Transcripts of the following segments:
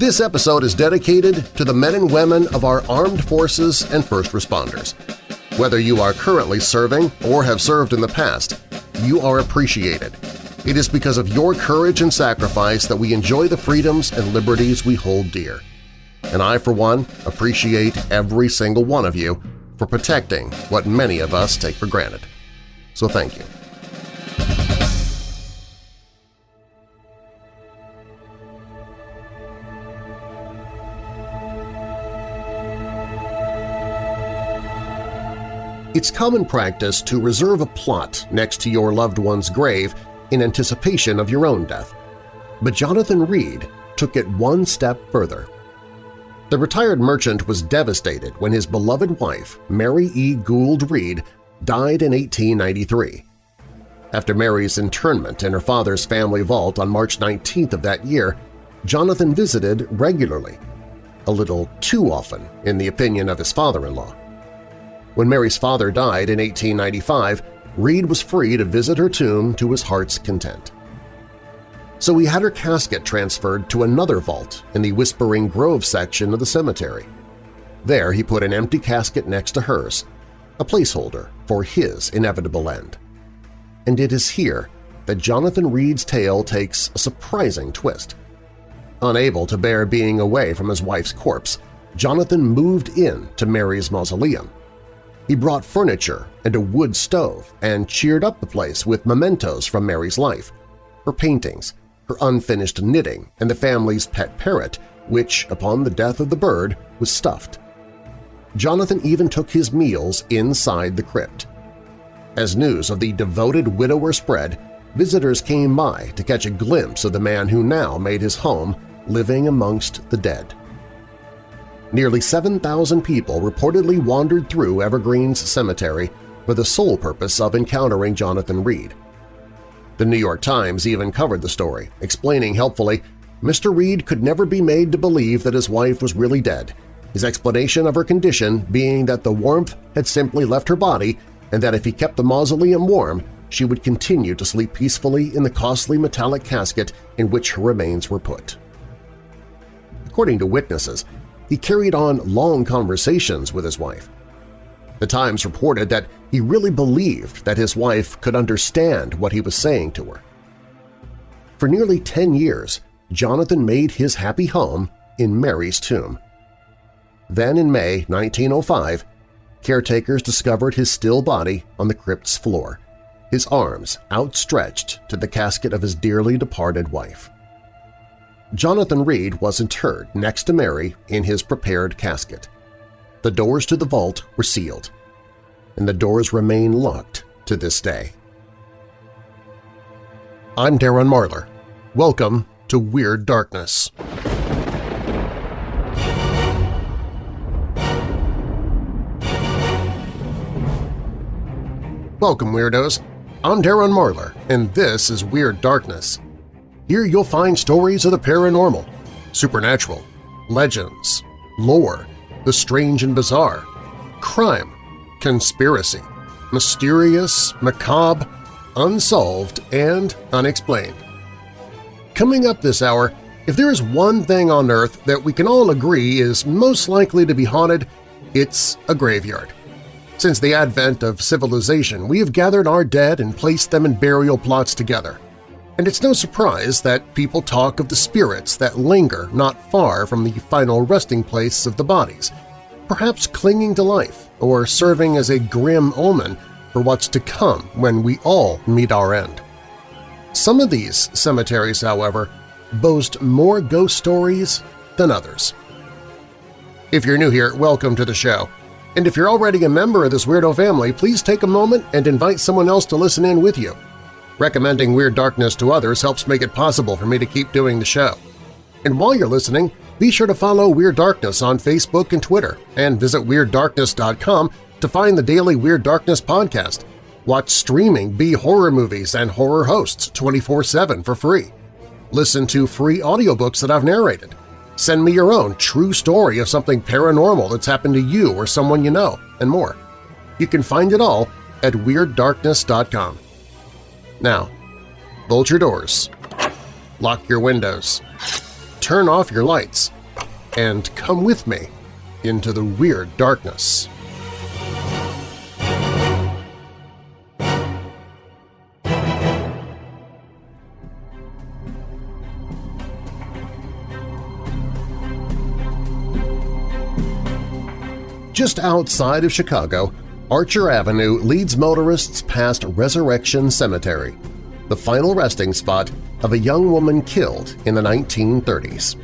This episode is dedicated to the men and women of our armed forces and first responders. Whether you are currently serving or have served in the past, you are appreciated. It is because of your courage and sacrifice that we enjoy the freedoms and liberties we hold dear. And I, for one, appreciate every single one of you for protecting what many of us take for granted. So thank you. It's common practice to reserve a plot next to your loved one's grave in anticipation of your own death. But Jonathan Reed took it one step further. The retired merchant was devastated when his beloved wife, Mary E. Gould Reed, died in 1893. After Mary's internment in her father's family vault on March 19th of that year, Jonathan visited regularly, a little too often in the opinion of his father-in-law. When Mary's father died in 1895, Reed was free to visit her tomb to his heart's content. So he had her casket transferred to another vault in the Whispering Grove section of the cemetery. There he put an empty casket next to hers, a placeholder for his inevitable end. And it is here that Jonathan Reed's tale takes a surprising twist. Unable to bear being away from his wife's corpse, Jonathan moved in to Mary's mausoleum he brought furniture and a wood stove and cheered up the place with mementos from Mary's life, her paintings, her unfinished knitting, and the family's pet parrot, which, upon the death of the bird, was stuffed. Jonathan even took his meals inside the crypt. As news of the devoted widower spread, visitors came by to catch a glimpse of the man who now made his home living amongst the dead nearly 7,000 people reportedly wandered through Evergreens Cemetery for the sole purpose of encountering Jonathan Reed. The New York Times even covered the story, explaining helpfully, Mr. Reed could never be made to believe that his wife was really dead, his explanation of her condition being that the warmth had simply left her body and that if he kept the mausoleum warm, she would continue to sleep peacefully in the costly metallic casket in which her remains were put. According to witnesses, he carried on long conversations with his wife. The Times reported that he really believed that his wife could understand what he was saying to her. For nearly 10 years, Jonathan made his happy home in Mary's tomb. Then in May 1905, caretakers discovered his still body on the crypt's floor, his arms outstretched to the casket of his dearly departed wife. Jonathan Reed was interred next to Mary in his prepared casket. The doors to the vault were sealed, and the doors remain locked to this day. I'm Darren Marlar. Welcome to Weird Darkness. Welcome, Weirdos! I'm Darren Marlar, and this is Weird Darkness, here you'll find stories of the paranormal, supernatural, legends, lore, the strange and bizarre, crime, conspiracy, mysterious, macabre, unsolved, and unexplained. Coming up this hour, if there is one thing on Earth that we can all agree is most likely to be haunted, it's a graveyard. Since the advent of civilization, we have gathered our dead and placed them in burial plots together and it's no surprise that people talk of the spirits that linger not far from the final resting place of the bodies, perhaps clinging to life or serving as a grim omen for what's to come when we all meet our end. Some of these cemeteries, however, boast more ghost stories than others. If you're new here, welcome to the show. And if you're already a member of this weirdo family, please take a moment and invite someone else to listen in with you. Recommending Weird Darkness to others helps make it possible for me to keep doing the show. And while you're listening, be sure to follow Weird Darkness on Facebook and Twitter, and visit WeirdDarkness.com to find the daily Weird Darkness podcast. Watch streaming B horror movies and horror hosts 24-7 for free. Listen to free audiobooks that I've narrated. Send me your own true story of something paranormal that's happened to you or someone you know, and more. You can find it all at WeirdDarkness.com. Now, bolt your doors, lock your windows, turn off your lights and come with me into the weird darkness. Just outside of Chicago, Archer Avenue leads motorists past Resurrection Cemetery, the final resting spot of a young woman killed in the 1930s.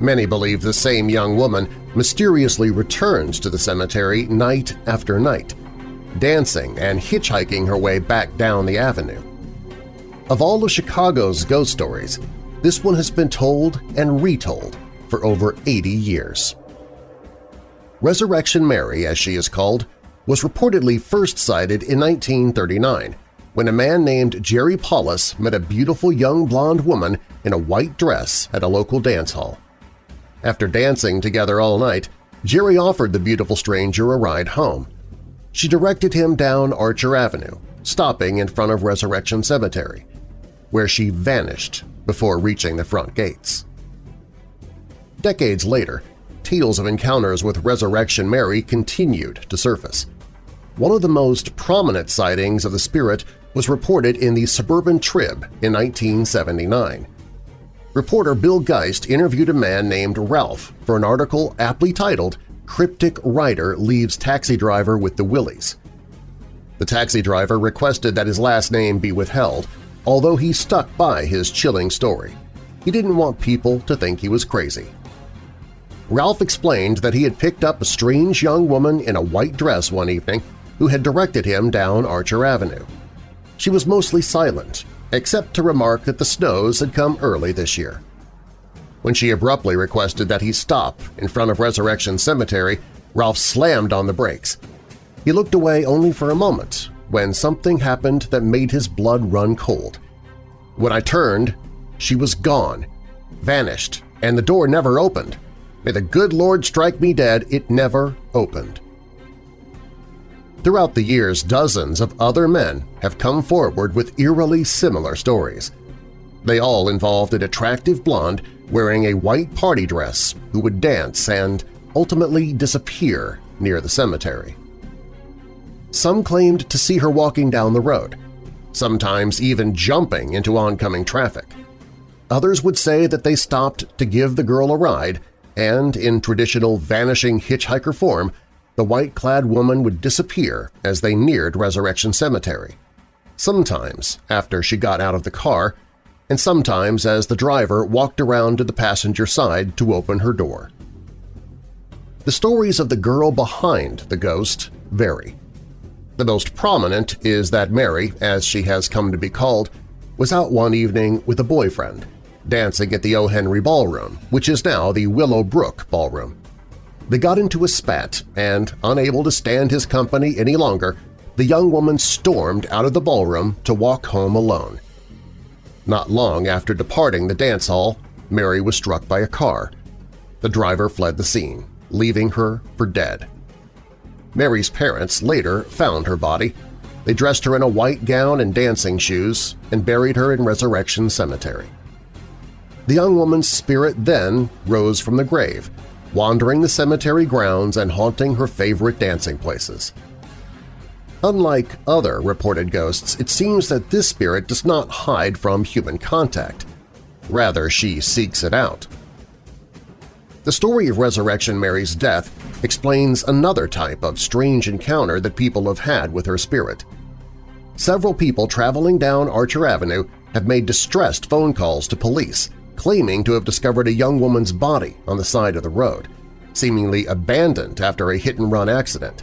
Many believe the same young woman mysteriously returns to the cemetery night after night, dancing and hitchhiking her way back down the avenue. Of all of Chicago's ghost stories, this one has been told and retold for over 80 years. Resurrection Mary, as she is called, was reportedly first sighted in 1939 when a man named Jerry Palus met a beautiful young blonde woman in a white dress at a local dance hall. After dancing together all night, Jerry offered the beautiful stranger a ride home. She directed him down Archer Avenue, stopping in front of Resurrection Cemetery, where she vanished before reaching the front gates. Decades later, tales of encounters with Resurrection Mary continued to surface. One of the most prominent sightings of the spirit was reported in the Suburban Trib in 1979. Reporter Bill Geist interviewed a man named Ralph for an article aptly titled Cryptic Rider Leaves Taxi Driver with the Willies. The taxi driver requested that his last name be withheld, although he stuck by his chilling story. He didn't want people to think he was crazy. Ralph explained that he had picked up a strange young woman in a white dress one evening who had directed him down Archer Avenue. She was mostly silent, except to remark that the snows had come early this year. When she abruptly requested that he stop in front of Resurrection Cemetery, Ralph slammed on the brakes. He looked away only for a moment when something happened that made his blood run cold. When I turned, she was gone, vanished, and the door never opened. May the good Lord strike me dead, it never opened. Throughout the years, dozens of other men have come forward with eerily similar stories. They all involved an attractive blonde wearing a white party dress who would dance and ultimately disappear near the cemetery. Some claimed to see her walking down the road, sometimes even jumping into oncoming traffic. Others would say that they stopped to give the girl a ride and, in traditional vanishing hitchhiker form, the white-clad woman would disappear as they neared Resurrection Cemetery, sometimes after she got out of the car, and sometimes as the driver walked around to the passenger side to open her door. The stories of the girl behind the ghost vary. The most prominent is that Mary, as she has come to be called, was out one evening with a boyfriend dancing at the O. Henry Ballroom, which is now the Willowbrook Ballroom. They got into a spat, and, unable to stand his company any longer, the young woman stormed out of the ballroom to walk home alone. Not long after departing the dance hall, Mary was struck by a car. The driver fled the scene, leaving her for dead. Mary's parents later found her body. They dressed her in a white gown and dancing shoes and buried her in Resurrection Cemetery. The young woman's spirit then rose from the grave, wandering the cemetery grounds and haunting her favorite dancing places. Unlike other reported ghosts, it seems that this spirit does not hide from human contact. Rather, she seeks it out. The story of Resurrection Mary's death explains another type of strange encounter that people have had with her spirit. Several people traveling down Archer Avenue have made distressed phone calls to police claiming to have discovered a young woman's body on the side of the road, seemingly abandoned after a hit-and-run accident.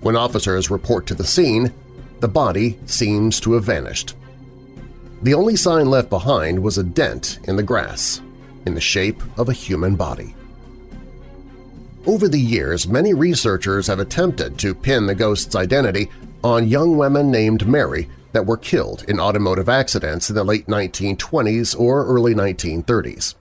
When officers report to the scene, the body seems to have vanished. The only sign left behind was a dent in the grass, in the shape of a human body. Over the years, many researchers have attempted to pin the ghost's identity on young women named Mary that were killed in automotive accidents in the late 1920s or early 1930s.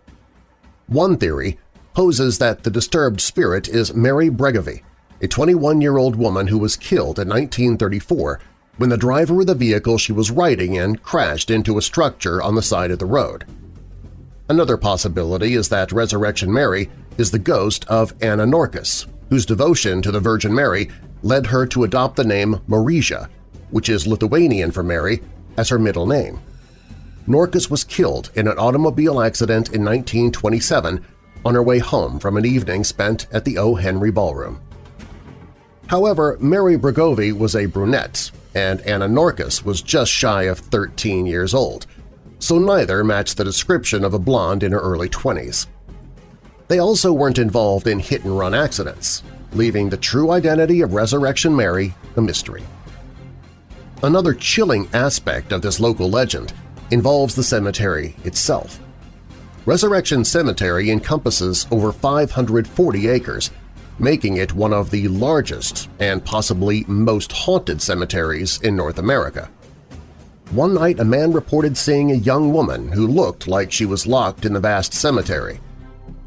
One theory poses that the disturbed spirit is Mary Bregovy, a 21-year-old woman who was killed in 1934 when the driver of the vehicle she was riding in crashed into a structure on the side of the road. Another possibility is that Resurrection Mary is the ghost of Anna Norkus, whose devotion to the Virgin Mary led her to adopt the name Marija, which is Lithuanian for Mary, as her middle name. Norkus was killed in an automobile accident in 1927 on her way home from an evening spent at the O. Henry Ballroom. However, Mary Bregovy was a brunette, and Anna Norkus was just shy of 13 years old, so neither matched the description of a blonde in her early 20s. They also weren't involved in hit-and-run accidents, leaving the true identity of Resurrection Mary a mystery. Another chilling aspect of this local legend involves the cemetery itself. Resurrection Cemetery encompasses over 540 acres, making it one of the largest and possibly most haunted cemeteries in North America. One night a man reported seeing a young woman who looked like she was locked in the vast cemetery.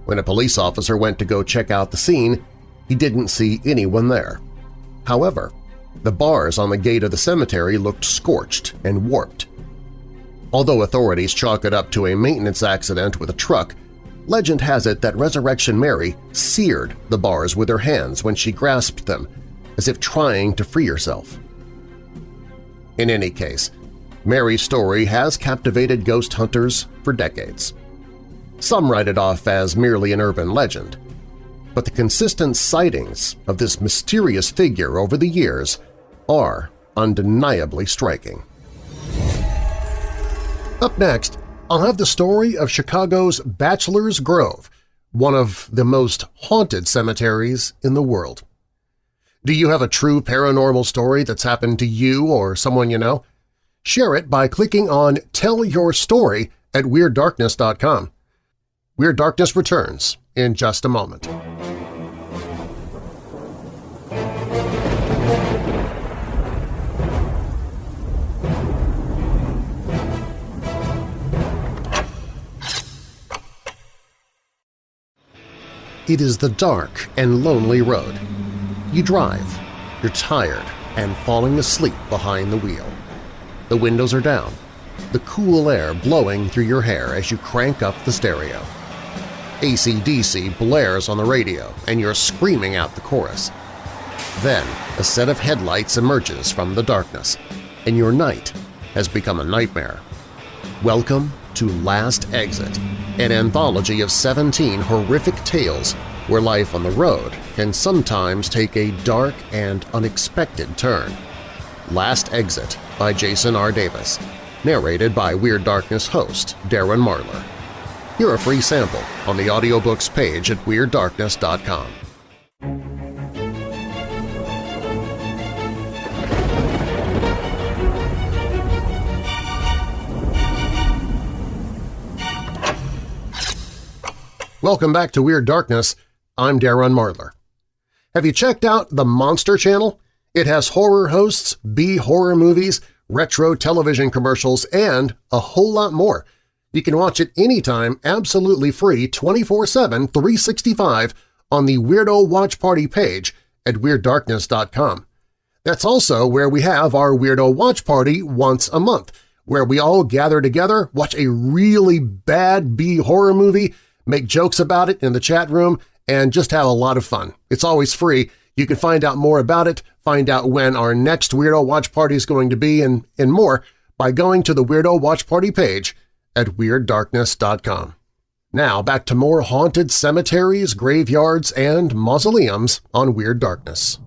When a police officer went to go check out the scene, he didn't see anyone there. However, the bars on the gate of the cemetery looked scorched and warped. Although authorities chalk it up to a maintenance accident with a truck, legend has it that Resurrection Mary seared the bars with her hands when she grasped them, as if trying to free herself. In any case, Mary's story has captivated ghost hunters for decades. Some write it off as merely an urban legend, but the consistent sightings of this mysterious figure over the years are undeniably striking. Up next, I'll have the story of Chicago's Bachelor's Grove, one of the most haunted cemeteries in the world. Do you have a true paranormal story that's happened to you or someone you know? Share it by clicking on Tell Your Story at WeirdDarkness.com. Weird Darkness returns in just a moment. It is the dark and lonely road. You drive, you're tired and falling asleep behind the wheel. The windows are down, the cool air blowing through your hair as you crank up the stereo. ACDC blares on the radio and you're screaming out the chorus. Then a set of headlights emerges from the darkness, and your night has become a nightmare. Welcome to Last Exit, an anthology of 17 horrific tales where life on the road can sometimes take a dark and unexpected turn. Last Exit by Jason R. Davis, narrated by Weird Darkness host Darren Marlar. Hear a free sample on the audiobooks page at WeirdDarkness.com. Welcome back to Weird Darkness. I'm Darren Marlar. Have you checked out the Monster Channel? It has horror hosts, B-horror movies, retro television commercials, and a whole lot more. You can watch it anytime absolutely free 24-7, 365 on the Weirdo Watch Party page at WeirdDarkness.com. That's also where we have our Weirdo Watch Party once a month, where we all gather together, watch a really bad B-horror movie, make jokes about it in the chat room, and just have a lot of fun. It's always free. You can find out more about it, find out when our next Weirdo Watch Party is going to be, and, and more by going to the Weirdo Watch Party page at WeirdDarkness.com. Now back to more haunted cemeteries, graveyards, and mausoleums on Weird Darkness.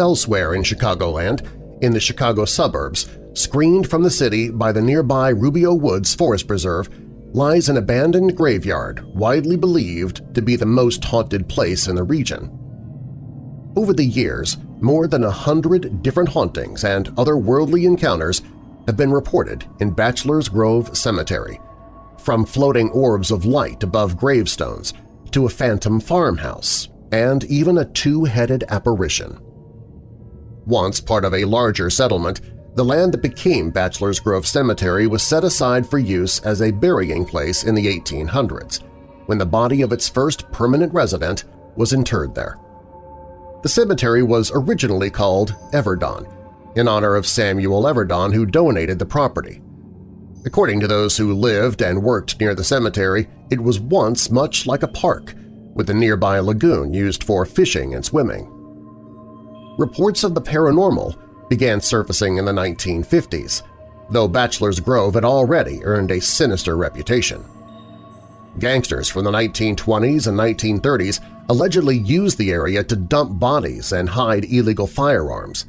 Elsewhere in Chicagoland, in the Chicago suburbs, screened from the city by the nearby Rubio Woods Forest Preserve, lies an abandoned graveyard widely believed to be the most haunted place in the region. Over the years, more than a hundred different hauntings and otherworldly encounters have been reported in Bachelor's Grove Cemetery, from floating orbs of light above gravestones to a phantom farmhouse and even a two-headed apparition. Once part of a larger settlement, the land that became Bachelor's Grove Cemetery was set aside for use as a burying place in the 1800s, when the body of its first permanent resident was interred there. The cemetery was originally called Everdon, in honor of Samuel Everdon who donated the property. According to those who lived and worked near the cemetery, it was once much like a park, with a nearby lagoon used for fishing and swimming. Reports of the paranormal began surfacing in the 1950s, though Bachelor's Grove had already earned a sinister reputation. Gangsters from the 1920s and 1930s allegedly used the area to dump bodies and hide illegal firearms.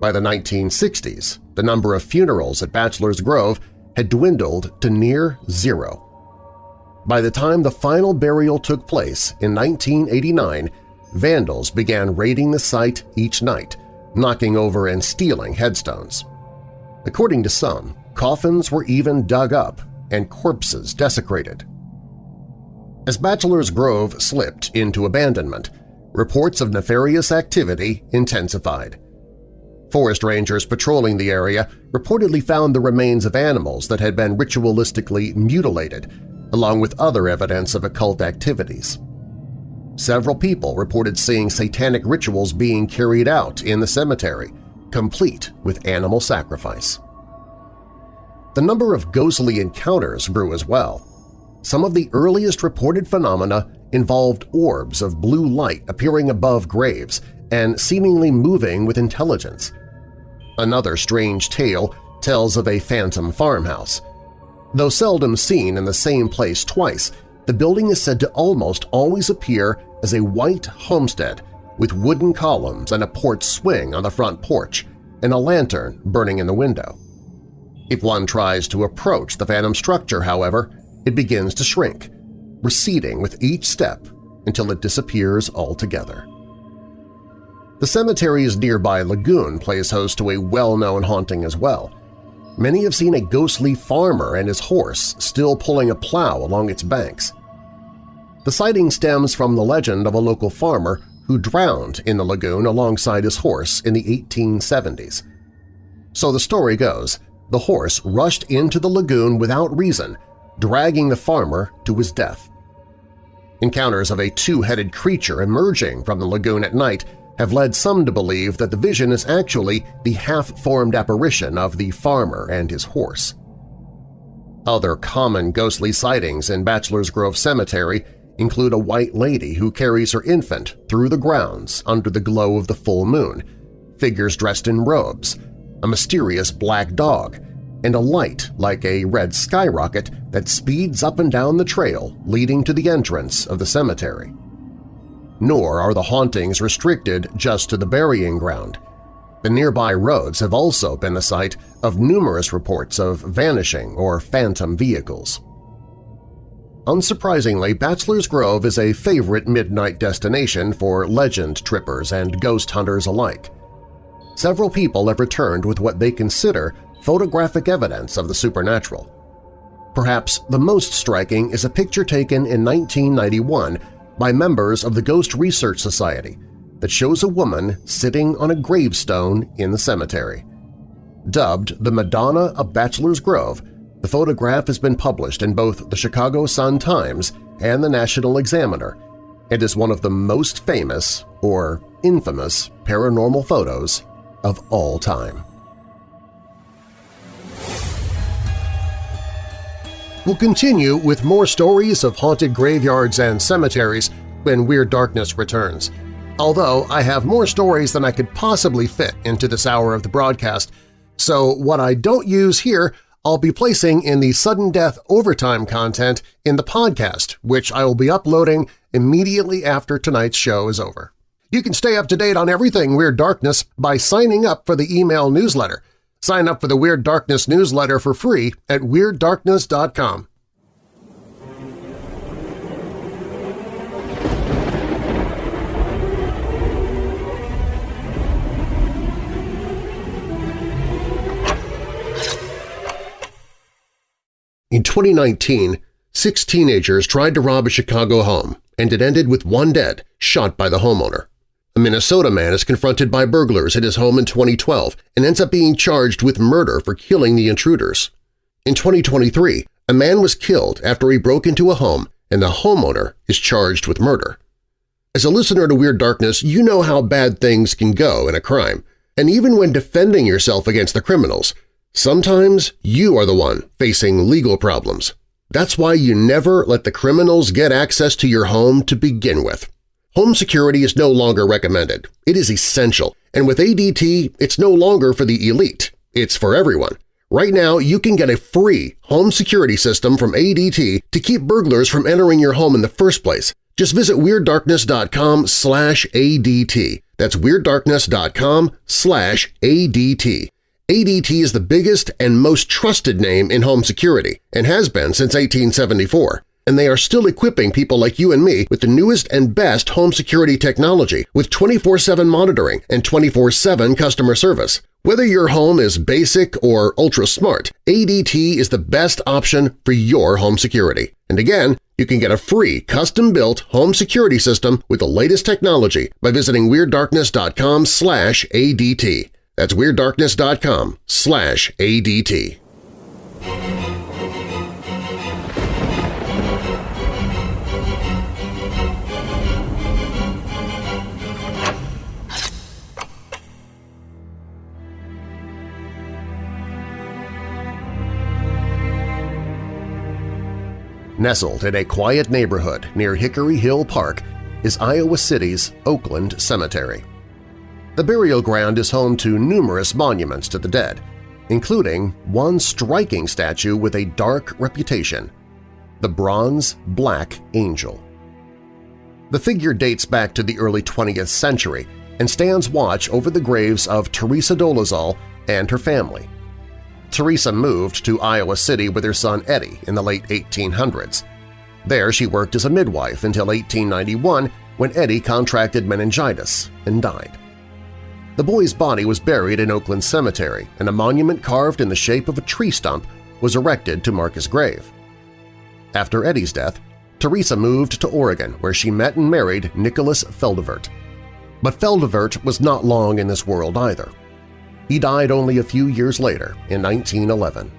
By the 1960s, the number of funerals at Bachelor's Grove had dwindled to near zero. By the time the final burial took place in 1989, vandals began raiding the site each night, knocking over and stealing headstones. According to some, coffins were even dug up and corpses desecrated. As Bachelor's Grove slipped into abandonment, reports of nefarious activity intensified. Forest rangers patrolling the area reportedly found the remains of animals that had been ritualistically mutilated, along with other evidence of occult activities. Several people reported seeing satanic rituals being carried out in the cemetery, complete with animal sacrifice. The number of ghostly encounters grew as well. Some of the earliest reported phenomena involved orbs of blue light appearing above graves and seemingly moving with intelligence – Another strange tale tells of a phantom farmhouse. Though seldom seen in the same place twice, the building is said to almost always appear as a white homestead with wooden columns and a porch swing on the front porch and a lantern burning in the window. If one tries to approach the phantom structure, however, it begins to shrink, receding with each step until it disappears altogether. The cemetery's nearby lagoon plays host to a well-known haunting as well. Many have seen a ghostly farmer and his horse still pulling a plow along its banks. The sighting stems from the legend of a local farmer who drowned in the lagoon alongside his horse in the 1870s. So the story goes, the horse rushed into the lagoon without reason, dragging the farmer to his death. Encounters of a two-headed creature emerging from the lagoon at night have led some to believe that the vision is actually the half-formed apparition of the farmer and his horse. Other common ghostly sightings in Bachelor's Grove Cemetery include a white lady who carries her infant through the grounds under the glow of the full moon, figures dressed in robes, a mysterious black dog, and a light like a red skyrocket that speeds up and down the trail leading to the entrance of the cemetery nor are the hauntings restricted just to the burying ground. The nearby roads have also been the site of numerous reports of vanishing or phantom vehicles. Unsurprisingly, Bachelor's Grove is a favorite midnight destination for legend trippers and ghost hunters alike. Several people have returned with what they consider photographic evidence of the supernatural. Perhaps the most striking is a picture taken in 1991 by members of the Ghost Research Society that shows a woman sitting on a gravestone in the cemetery. Dubbed the Madonna of Bachelor's Grove, the photograph has been published in both the Chicago Sun-Times and the National Examiner and is one of the most famous or infamous paranormal photos of all time. We'll continue with more stories of haunted graveyards and cemeteries when Weird Darkness returns. Although I have more stories than I could possibly fit into this hour of the broadcast, so what I don't use here I'll be placing in the Sudden Death Overtime content in the podcast, which I will be uploading immediately after tonight's show is over. You can stay up to date on everything Weird Darkness by signing up for the email newsletter – Sign up for the Weird Darkness newsletter for free at WeirdDarkness.com. In 2019, six teenagers tried to rob a Chicago home, and it ended with one dead, shot by the homeowner. A Minnesota man is confronted by burglars at his home in 2012 and ends up being charged with murder for killing the intruders. In 2023, a man was killed after he broke into a home and the homeowner is charged with murder. As a listener to Weird Darkness, you know how bad things can go in a crime. And even when defending yourself against the criminals, sometimes you are the one facing legal problems. That's why you never let the criminals get access to your home to begin with. Home security is no longer recommended. It is essential, and with ADT, it's no longer for the elite. It's for everyone. Right now, you can get a free home security system from ADT to keep burglars from entering your home in the first place. Just visit WeirdDarkness.com slash ADT. That's WeirdDarkness.com slash ADT. ADT is the biggest and most trusted name in home security and has been since 1874 and they are still equipping people like you and me with the newest and best home security technology with 24-7 monitoring and 24-7 customer service. Whether your home is basic or ultra-smart, ADT is the best option for your home security. And again, you can get a free custom-built home security system with the latest technology by visiting WeirdDarkness.com slash ADT. That's WeirdDarkness.com slash ADT. Nestled in a quiet neighborhood near Hickory Hill Park is Iowa City's Oakland Cemetery. The burial ground is home to numerous monuments to the dead, including one striking statue with a dark reputation – the bronze Black Angel. The figure dates back to the early 20th century and stands watch over the graves of Teresa Dolezal and her family. Teresa moved to Iowa City with her son Eddie in the late 1800s. There she worked as a midwife until 1891 when Eddie contracted meningitis and died. The boy's body was buried in Oakland Cemetery and a monument carved in the shape of a tree stump was erected to mark his grave. After Eddie's death, Teresa moved to Oregon where she met and married Nicholas Feldevert. But Feldevert was not long in this world either. He died only a few years later, in 1911.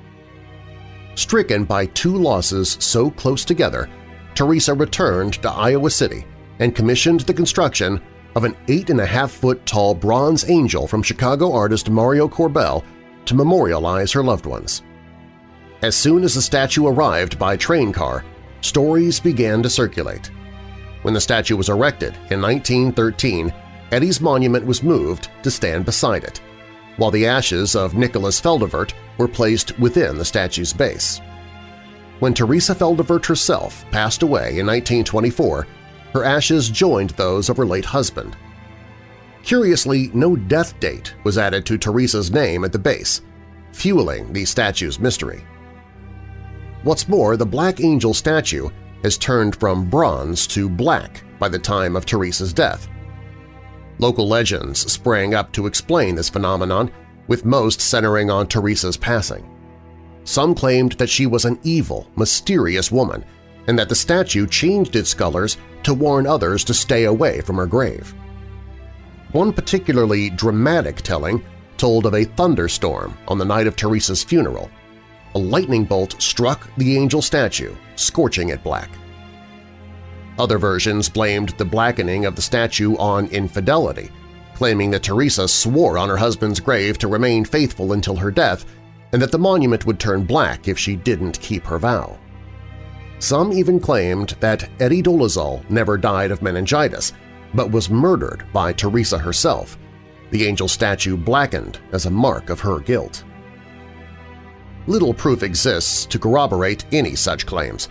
Stricken by two losses so close together, Teresa returned to Iowa City and commissioned the construction of an 8.5-foot tall bronze angel from Chicago artist Mario Korbel to memorialize her loved ones. As soon as the statue arrived by train car, stories began to circulate. When the statue was erected in 1913, Eddie's monument was moved to stand beside it while the ashes of Nicholas Feldevert were placed within the statue's base. When Teresa Feldevert herself passed away in 1924, her ashes joined those of her late husband. Curiously, no death date was added to Teresa's name at the base, fueling the statue's mystery. What's more, the Black Angel statue has turned from bronze to black by the time of Teresa's death, Local legends sprang up to explain this phenomenon, with most centering on Teresa's passing. Some claimed that she was an evil, mysterious woman, and that the statue changed its colors to warn others to stay away from her grave. One particularly dramatic telling told of a thunderstorm on the night of Teresa's funeral. A lightning bolt struck the angel statue, scorching it black. Other versions blamed the blackening of the statue on infidelity, claiming that Teresa swore on her husband's grave to remain faithful until her death and that the monument would turn black if she didn't keep her vow. Some even claimed that Eddie Dolezal never died of meningitis, but was murdered by Teresa herself, the angel statue blackened as a mark of her guilt. Little proof exists to corroborate any such claims,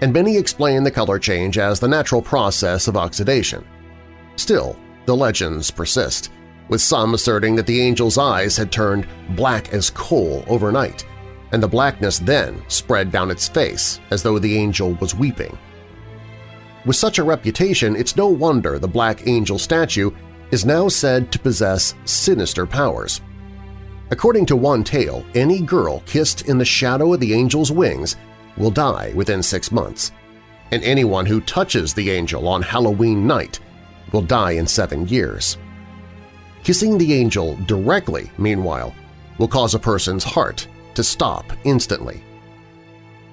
and many explain the color change as the natural process of oxidation. Still, the legends persist, with some asserting that the angel's eyes had turned black as coal overnight, and the blackness then spread down its face as though the angel was weeping. With such a reputation, it's no wonder the Black Angel statue is now said to possess sinister powers. According to one tale, any girl kissed in the shadow of the angel's wings will die within six months, and anyone who touches the angel on Halloween night will die in seven years. Kissing the angel directly, meanwhile, will cause a person's heart to stop instantly.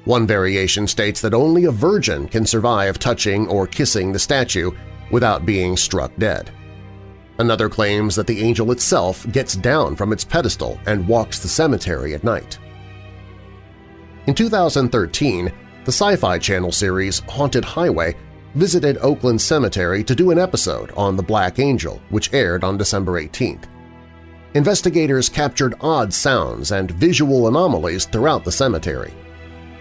One variation states that only a virgin can survive touching or kissing the statue without being struck dead. Another claims that the angel itself gets down from its pedestal and walks the cemetery at night. In 2013, the Sci-Fi Channel series Haunted Highway visited Oakland Cemetery to do an episode on the Black Angel, which aired on December 18th. Investigators captured odd sounds and visual anomalies throughout the cemetery.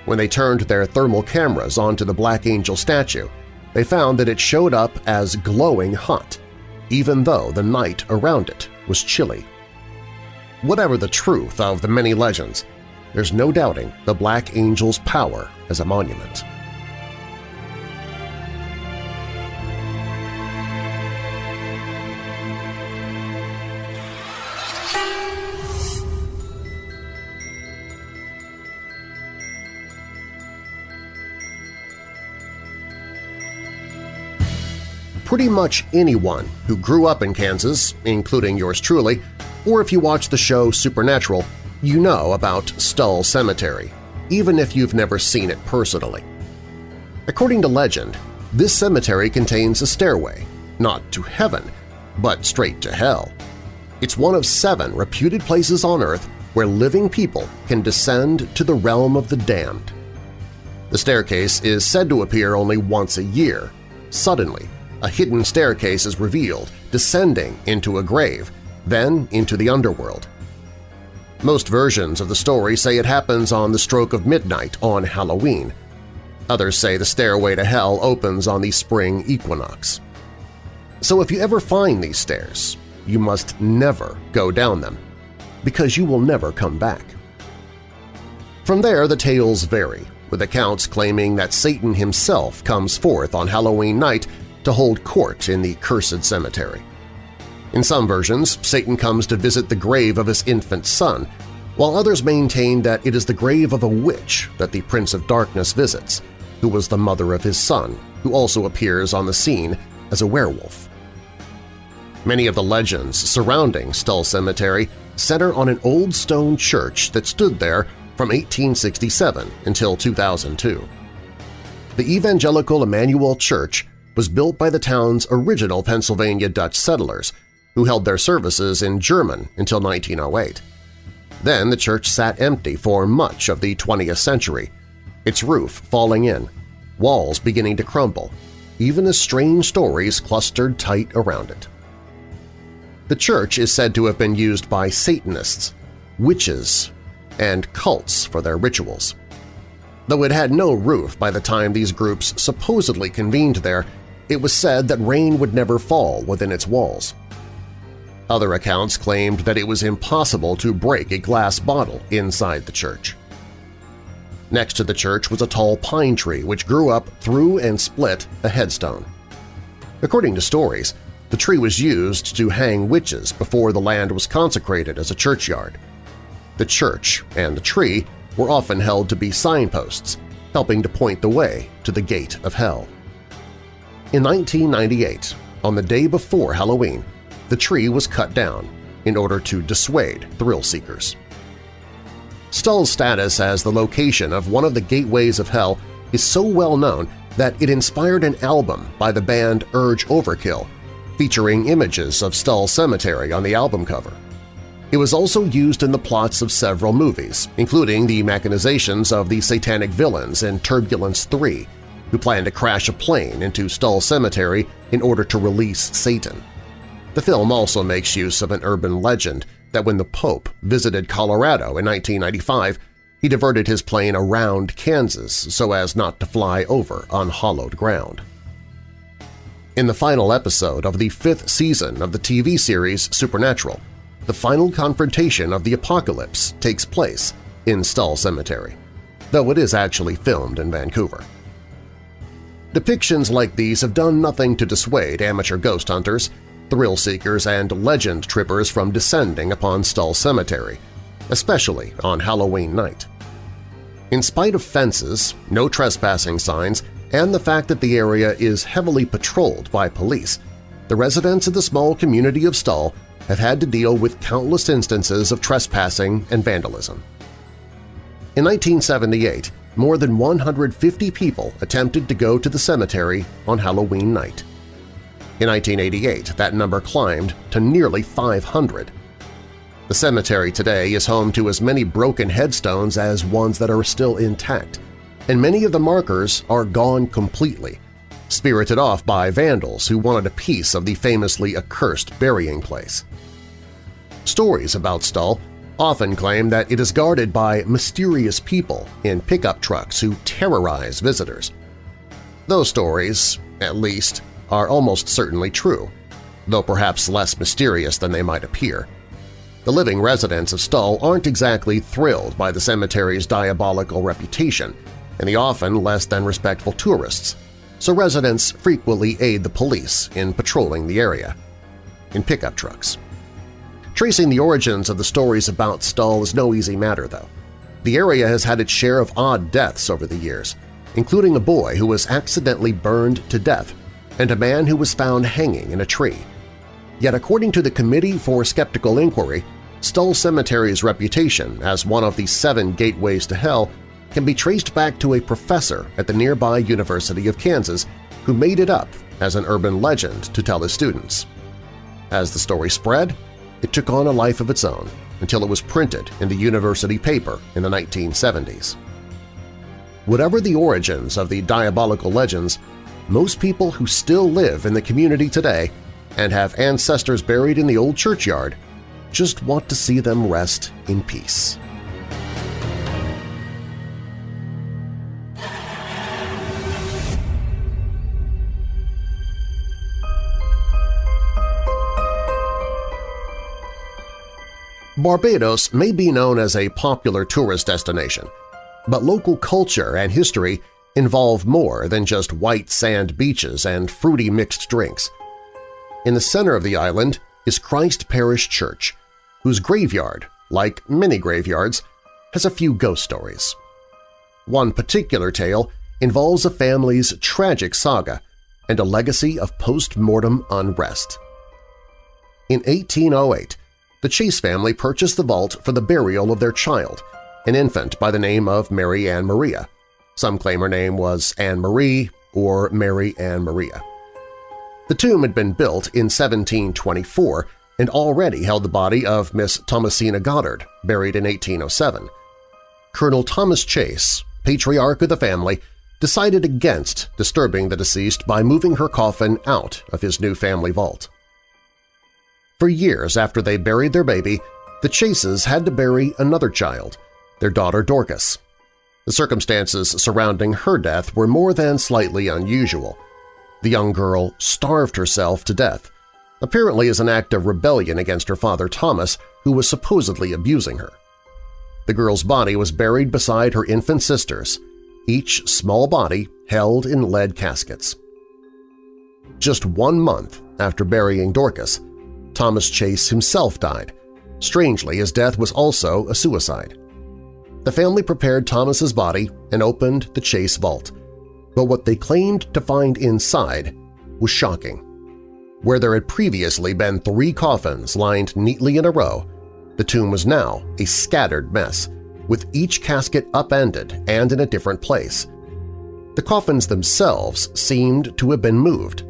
When they turned their thermal cameras onto the Black Angel statue, they found that it showed up as glowing hot, even though the night around it was chilly. Whatever the truth of the many legends, there's no doubting the Black Angel's power as a monument. pretty much anyone who grew up in Kansas, including yours truly, or if you watch the show Supernatural, you know about Stull Cemetery, even if you've never seen it personally. According to legend, this cemetery contains a stairway, not to heaven, but straight to hell. It's one of seven reputed places on Earth where living people can descend to the realm of the damned. The staircase is said to appear only once a year, suddenly, a hidden staircase is revealed, descending into a grave, then into the underworld. Most versions of the story say it happens on the stroke of midnight on Halloween. Others say the stairway to hell opens on the spring equinox. So if you ever find these stairs, you must never go down them, because you will never come back. From there, the tales vary, with accounts claiming that Satan himself comes forth on Halloween night to hold court in the cursed cemetery. In some versions, Satan comes to visit the grave of his infant son, while others maintain that it is the grave of a witch that the Prince of Darkness visits, who was the mother of his son, who also appears on the scene as a werewolf. Many of the legends surrounding Stull Cemetery center on an old stone church that stood there from 1867 until 2002. The Evangelical Emmanuel Church was built by the town's original Pennsylvania Dutch settlers, who held their services in German until 1908. Then the church sat empty for much of the 20th century, its roof falling in, walls beginning to crumble, even as strange stories clustered tight around it. The church is said to have been used by Satanists, witches, and cults for their rituals. Though it had no roof by the time these groups supposedly convened there, it was said that rain would never fall within its walls. Other accounts claimed that it was impossible to break a glass bottle inside the church. Next to the church was a tall pine tree which grew up through and split a headstone. According to stories, the tree was used to hang witches before the land was consecrated as a churchyard. The church and the tree were often held to be signposts, helping to point the way to the gate of hell. In 1998, on the day before Halloween, the tree was cut down in order to dissuade thrill-seekers. Stull's status as the location of one of the gateways of hell is so well known that it inspired an album by the band Urge Overkill, featuring images of Stull Cemetery on the album cover. It was also used in the plots of several movies, including the machinations of the satanic villains in Turbulence 3 who planned to crash a plane into Stull Cemetery in order to release Satan. The film also makes use of an urban legend that when the Pope visited Colorado in 1995, he diverted his plane around Kansas so as not to fly over unhallowed ground. In the final episode of the fifth season of the TV series Supernatural, the final confrontation of the apocalypse takes place in Stull Cemetery, though it is actually filmed in Vancouver. Depictions like these have done nothing to dissuade amateur ghost hunters, thrill-seekers, and legend trippers from descending upon Stull Cemetery, especially on Halloween night. In spite of fences, no trespassing signs, and the fact that the area is heavily patrolled by police, the residents of the small community of Stull have had to deal with countless instances of trespassing and vandalism. In 1978, more than 150 people attempted to go to the cemetery on Halloween night. In 1988, that number climbed to nearly 500. The cemetery today is home to as many broken headstones as ones that are still intact, and many of the markers are gone completely, spirited off by vandals who wanted a piece of the famously accursed burying place. Stories about Stull often claim that it is guarded by mysterious people in pickup trucks who terrorize visitors. Those stories, at least, are almost certainly true, though perhaps less mysterious than they might appear. The living residents of Stull aren't exactly thrilled by the cemetery's diabolical reputation and the often less than respectful tourists, so residents frequently aid the police in patrolling the area. In pickup trucks. Tracing the origins of the stories about Stull is no easy matter, though. The area has had its share of odd deaths over the years, including a boy who was accidentally burned to death and a man who was found hanging in a tree. Yet according to the Committee for Skeptical Inquiry, Stull Cemetery's reputation as one of the seven gateways to hell can be traced back to a professor at the nearby University of Kansas who made it up as an urban legend to tell his students. As the story spread, it took on a life of its own until it was printed in the university paper in the 1970s. Whatever the origins of the diabolical legends, most people who still live in the community today and have ancestors buried in the old churchyard just want to see them rest in peace. Barbados may be known as a popular tourist destination, but local culture and history involve more than just white sand beaches and fruity mixed drinks. In the center of the island is Christ Parish Church, whose graveyard, like many graveyards, has a few ghost stories. One particular tale involves a family's tragic saga and a legacy of post-mortem unrest. In 1808, the Chase family purchased the vault for the burial of their child, an infant by the name of Mary Ann Maria. Some claim her name was Anne Marie or Mary Ann Maria. The tomb had been built in 1724 and already held the body of Miss Thomasina Goddard, buried in 1807. Colonel Thomas Chase, patriarch of the family, decided against disturbing the deceased by moving her coffin out of his new family vault. For years after they buried their baby, the Chases had to bury another child, their daughter Dorcas. The circumstances surrounding her death were more than slightly unusual. The young girl starved herself to death, apparently as an act of rebellion against her father Thomas, who was supposedly abusing her. The girl's body was buried beside her infant sister's, each small body held in lead caskets. Just one month after burying Dorcas, Thomas Chase himself died. Strangely, his death was also a suicide. The family prepared Thomas's body and opened the Chase vault, but what they claimed to find inside was shocking. Where there had previously been three coffins lined neatly in a row, the tomb was now a scattered mess, with each casket upended and in a different place. The coffins themselves seemed to have been moved,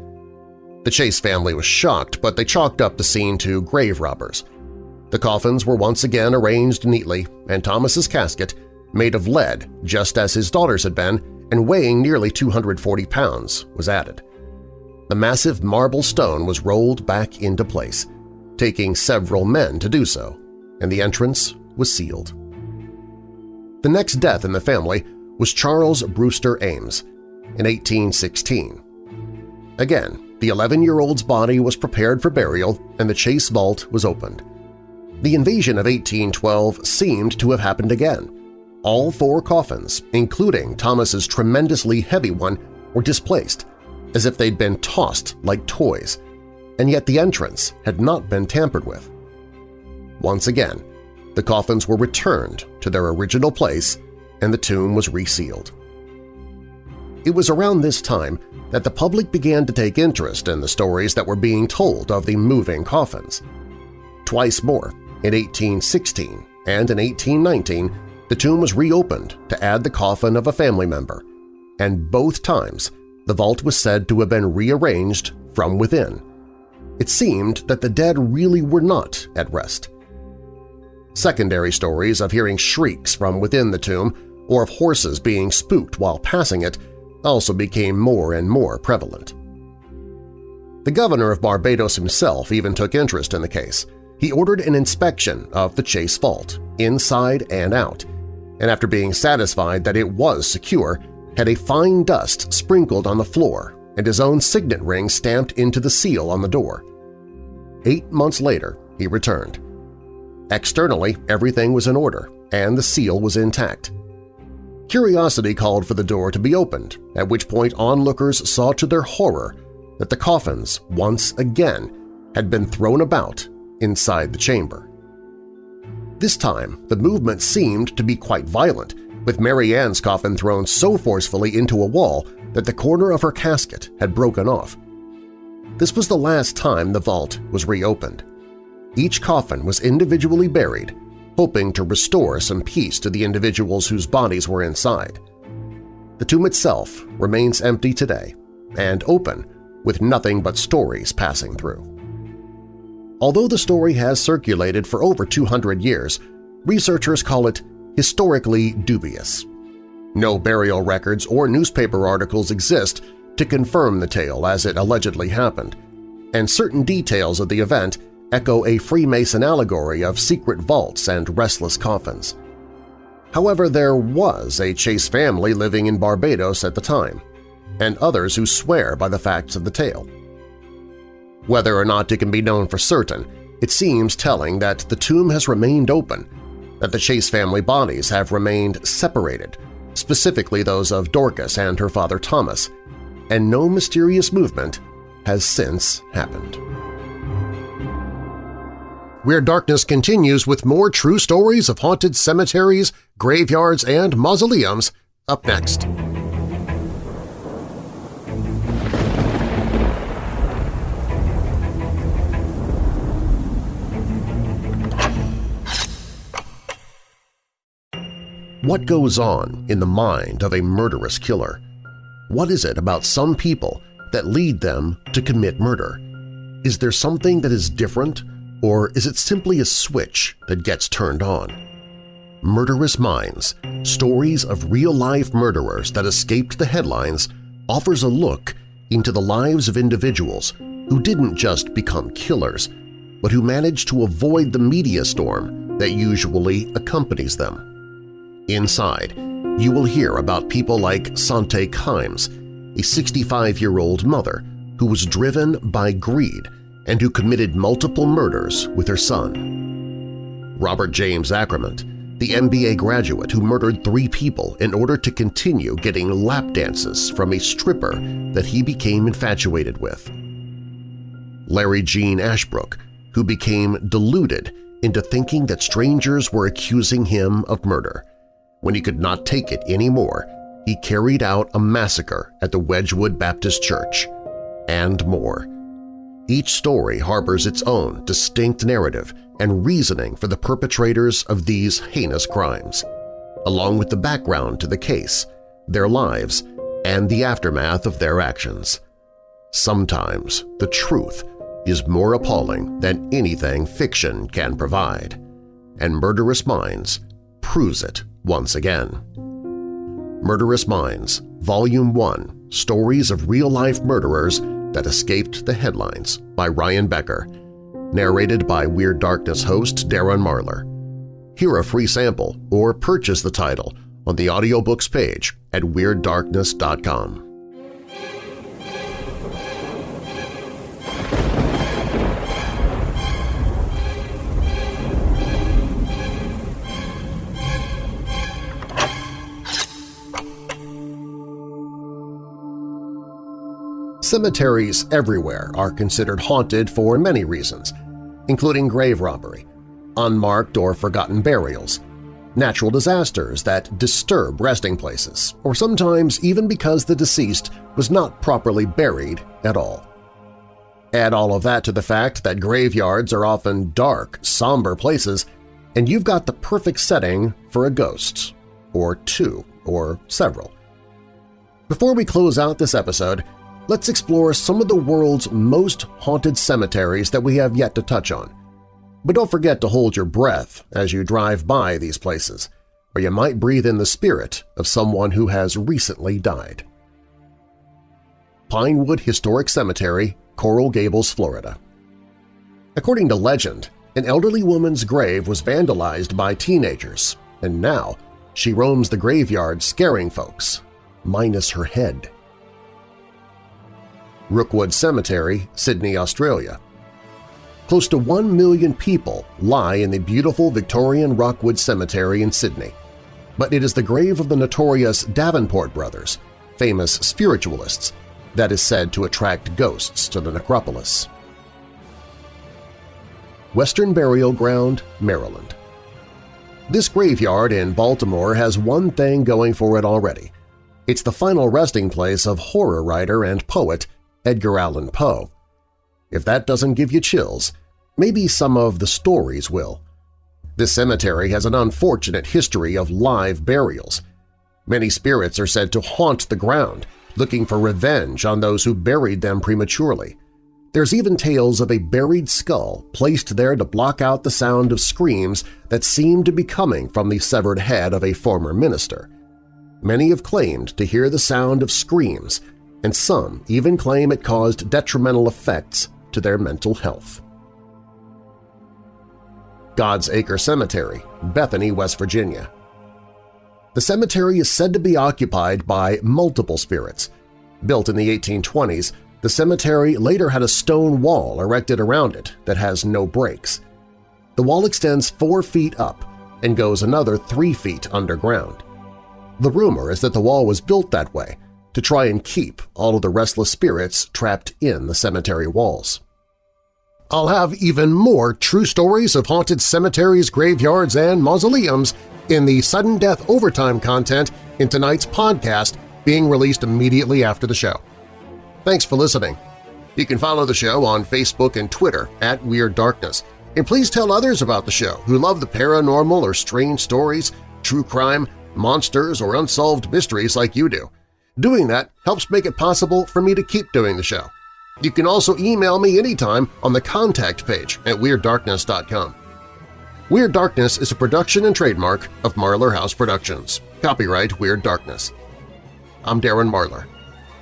the Chase family was shocked, but they chalked up the scene to grave robbers. The coffins were once again arranged neatly, and Thomas's casket, made of lead just as his daughter's had been and weighing nearly 240 pounds, was added. The massive marble stone was rolled back into place, taking several men to do so, and the entrance was sealed. The next death in the family was Charles Brewster Ames in 1816. Again, the 11-year-old's body was prepared for burial and the Chase vault was opened. The invasion of 1812 seemed to have happened again. All four coffins, including Thomas's tremendously heavy one, were displaced, as if they'd been tossed like toys, and yet the entrance had not been tampered with. Once again, the coffins were returned to their original place and the tomb was resealed. It was around this time that the public began to take interest in the stories that were being told of the moving coffins. Twice more, in 1816 and in 1819, the tomb was reopened to add the coffin of a family member, and both times the vault was said to have been rearranged from within. It seemed that the dead really were not at rest. Secondary stories of hearing shrieks from within the tomb or of horses being spooked while passing it also became more and more prevalent. The governor of Barbados himself even took interest in the case. He ordered an inspection of the Chase Vault, inside and out, and after being satisfied that it was secure, had a fine dust sprinkled on the floor and his own signet ring stamped into the seal on the door. Eight months later, he returned. Externally, everything was in order, and the seal was intact. Curiosity called for the door to be opened, at which point onlookers saw to their horror that the coffins, once again, had been thrown about inside the chamber. This time, the movement seemed to be quite violent, with Mary Ann's coffin thrown so forcefully into a wall that the corner of her casket had broken off. This was the last time the vault was reopened. Each coffin was individually buried, hoping to restore some peace to the individuals whose bodies were inside. The tomb itself remains empty today and open with nothing but stories passing through. Although the story has circulated for over 200 years, researchers call it historically dubious. No burial records or newspaper articles exist to confirm the tale as it allegedly happened, and certain details of the event echo a Freemason allegory of secret vaults and restless coffins. However, there was a Chase family living in Barbados at the time, and others who swear by the facts of the tale. Whether or not it can be known for certain, it seems telling that the tomb has remained open, that the Chase family bodies have remained separated, specifically those of Dorcas and her father Thomas, and no mysterious movement has since happened. Weird Darkness continues with more true stories of haunted cemeteries, graveyards, and mausoleums up next. What goes on in the mind of a murderous killer? What is it about some people that lead them to commit murder? Is there something that is different, or is it simply a switch that gets turned on? Murderous Minds – Stories of Real-Life Murderers That Escaped the Headlines offers a look into the lives of individuals who didn't just become killers, but who managed to avoid the media storm that usually accompanies them. Inside, you will hear about people like Sante Kimes, a 65-year-old mother who was driven by greed and who committed multiple murders with her son. Robert James Ackerman, the MBA graduate who murdered three people in order to continue getting lap dances from a stripper that he became infatuated with. Larry Gene Ashbrook, who became deluded into thinking that strangers were accusing him of murder. When he could not take it anymore, he carried out a massacre at the Wedgwood Baptist Church, and more. Each story harbors its own distinct narrative and reasoning for the perpetrators of these heinous crimes, along with the background to the case, their lives, and the aftermath of their actions. Sometimes the truth is more appalling than anything fiction can provide, and Murderous Minds proves it once again. Murderous Minds, Volume 1 – Stories of Real-Life Murderers That Escaped the Headlines by Ryan Becker, narrated by Weird Darkness host Darren Marlar. Hear a free sample or purchase the title on the audiobooks page at WeirdDarkness.com. Cemeteries everywhere are considered haunted for many reasons, including grave robbery, unmarked or forgotten burials, natural disasters that disturb resting places, or sometimes even because the deceased was not properly buried at all. Add all of that to the fact that graveyards are often dark, somber places, and you've got the perfect setting for a ghost, or two, or several. Before we close out this episode, let's explore some of the world's most haunted cemeteries that we have yet to touch on. But don't forget to hold your breath as you drive by these places, or you might breathe in the spirit of someone who has recently died. Pinewood Historic Cemetery, Coral Gables, Florida According to legend, an elderly woman's grave was vandalized by teenagers, and now she roams the graveyard scaring folks, minus her head. Rookwood Cemetery, Sydney, Australia. Close to one million people lie in the beautiful Victorian Rookwood Cemetery in Sydney, but it is the grave of the notorious Davenport brothers, famous spiritualists, that is said to attract ghosts to the necropolis. Western Burial Ground, Maryland This graveyard in Baltimore has one thing going for it already. It's the final resting place of horror writer and poet Edgar Allan Poe. If that doesn't give you chills, maybe some of the stories will. This cemetery has an unfortunate history of live burials. Many spirits are said to haunt the ground, looking for revenge on those who buried them prematurely. There's even tales of a buried skull placed there to block out the sound of screams that seem to be coming from the severed head of a former minister. Many have claimed to hear the sound of screams and some even claim it caused detrimental effects to their mental health. God's Acre Cemetery, Bethany, West Virginia. The cemetery is said to be occupied by multiple spirits. Built in the 1820s, the cemetery later had a stone wall erected around it that has no breaks. The wall extends four feet up and goes another three feet underground. The rumor is that the wall was built that way to try and keep all of the restless spirits trapped in the cemetery walls. I'll have even more true stories of haunted cemeteries, graveyards, and mausoleums in the Sudden Death Overtime content in tonight's podcast being released immediately after the show. Thanks for listening. You can follow the show on Facebook and Twitter at Weird Darkness, and please tell others about the show who love the paranormal or strange stories, true crime, monsters, or unsolved mysteries like you do. Doing that helps make it possible for me to keep doing the show. You can also email me anytime on the contact page at WeirdDarkness.com. Weird Darkness is a production and trademark of Marlar House Productions. Copyright Weird Darkness. I'm Darren Marlar.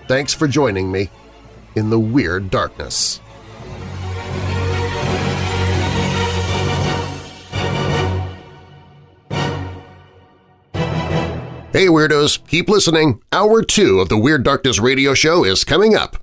Thanks for joining me in the Weird Darkness. Hey Weirdos, keep listening. Hour 2 of the Weird Darkness radio show is coming up.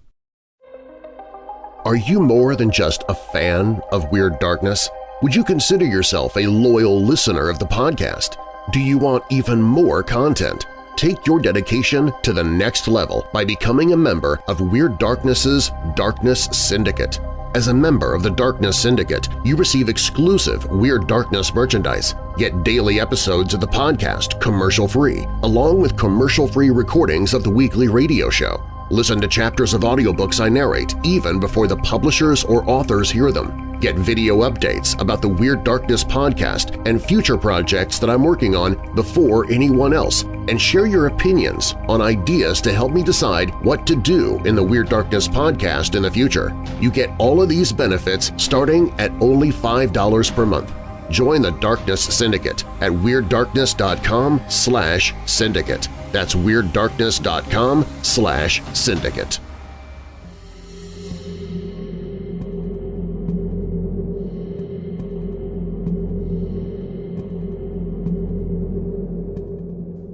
Are you more than just a fan of Weird Darkness? Would you consider yourself a loyal listener of the podcast? Do you want even more content? Take your dedication to the next level by becoming a member of Weird Darkness's Darkness Syndicate. As a member of the Darkness Syndicate, you receive exclusive Weird Darkness merchandise, get daily episodes of the podcast commercial-free, along with commercial-free recordings of the weekly radio show. Listen to chapters of audiobooks I narrate even before the publishers or authors hear them. Get video updates about the Weird Darkness podcast and future projects that I'm working on before anyone else, and share your opinions on ideas to help me decide what to do in the Weird Darkness podcast in the future. You get all of these benefits starting at only $5 per month. Join the Darkness Syndicate at WeirdDarkness.com slash syndicate. That's WeirdDarkness.com slash syndicate.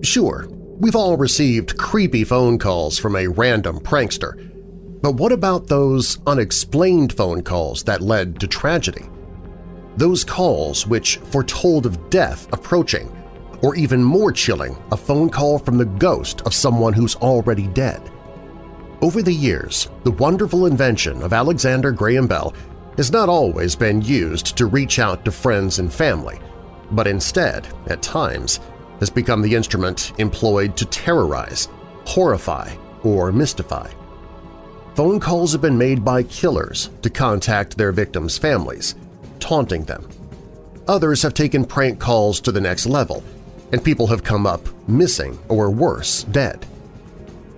Sure, we've all received creepy phone calls from a random prankster, but what about those unexplained phone calls that led to tragedy? Those calls which foretold of death approaching, or even more chilling, a phone call from the ghost of someone who's already dead. Over the years, the wonderful invention of Alexander Graham Bell has not always been used to reach out to friends and family, but instead, at times, has become the instrument employed to terrorize, horrify, or mystify. Phone calls have been made by killers to contact their victims' families, taunting them. Others have taken prank calls to the next level, and people have come up missing or worse, dead.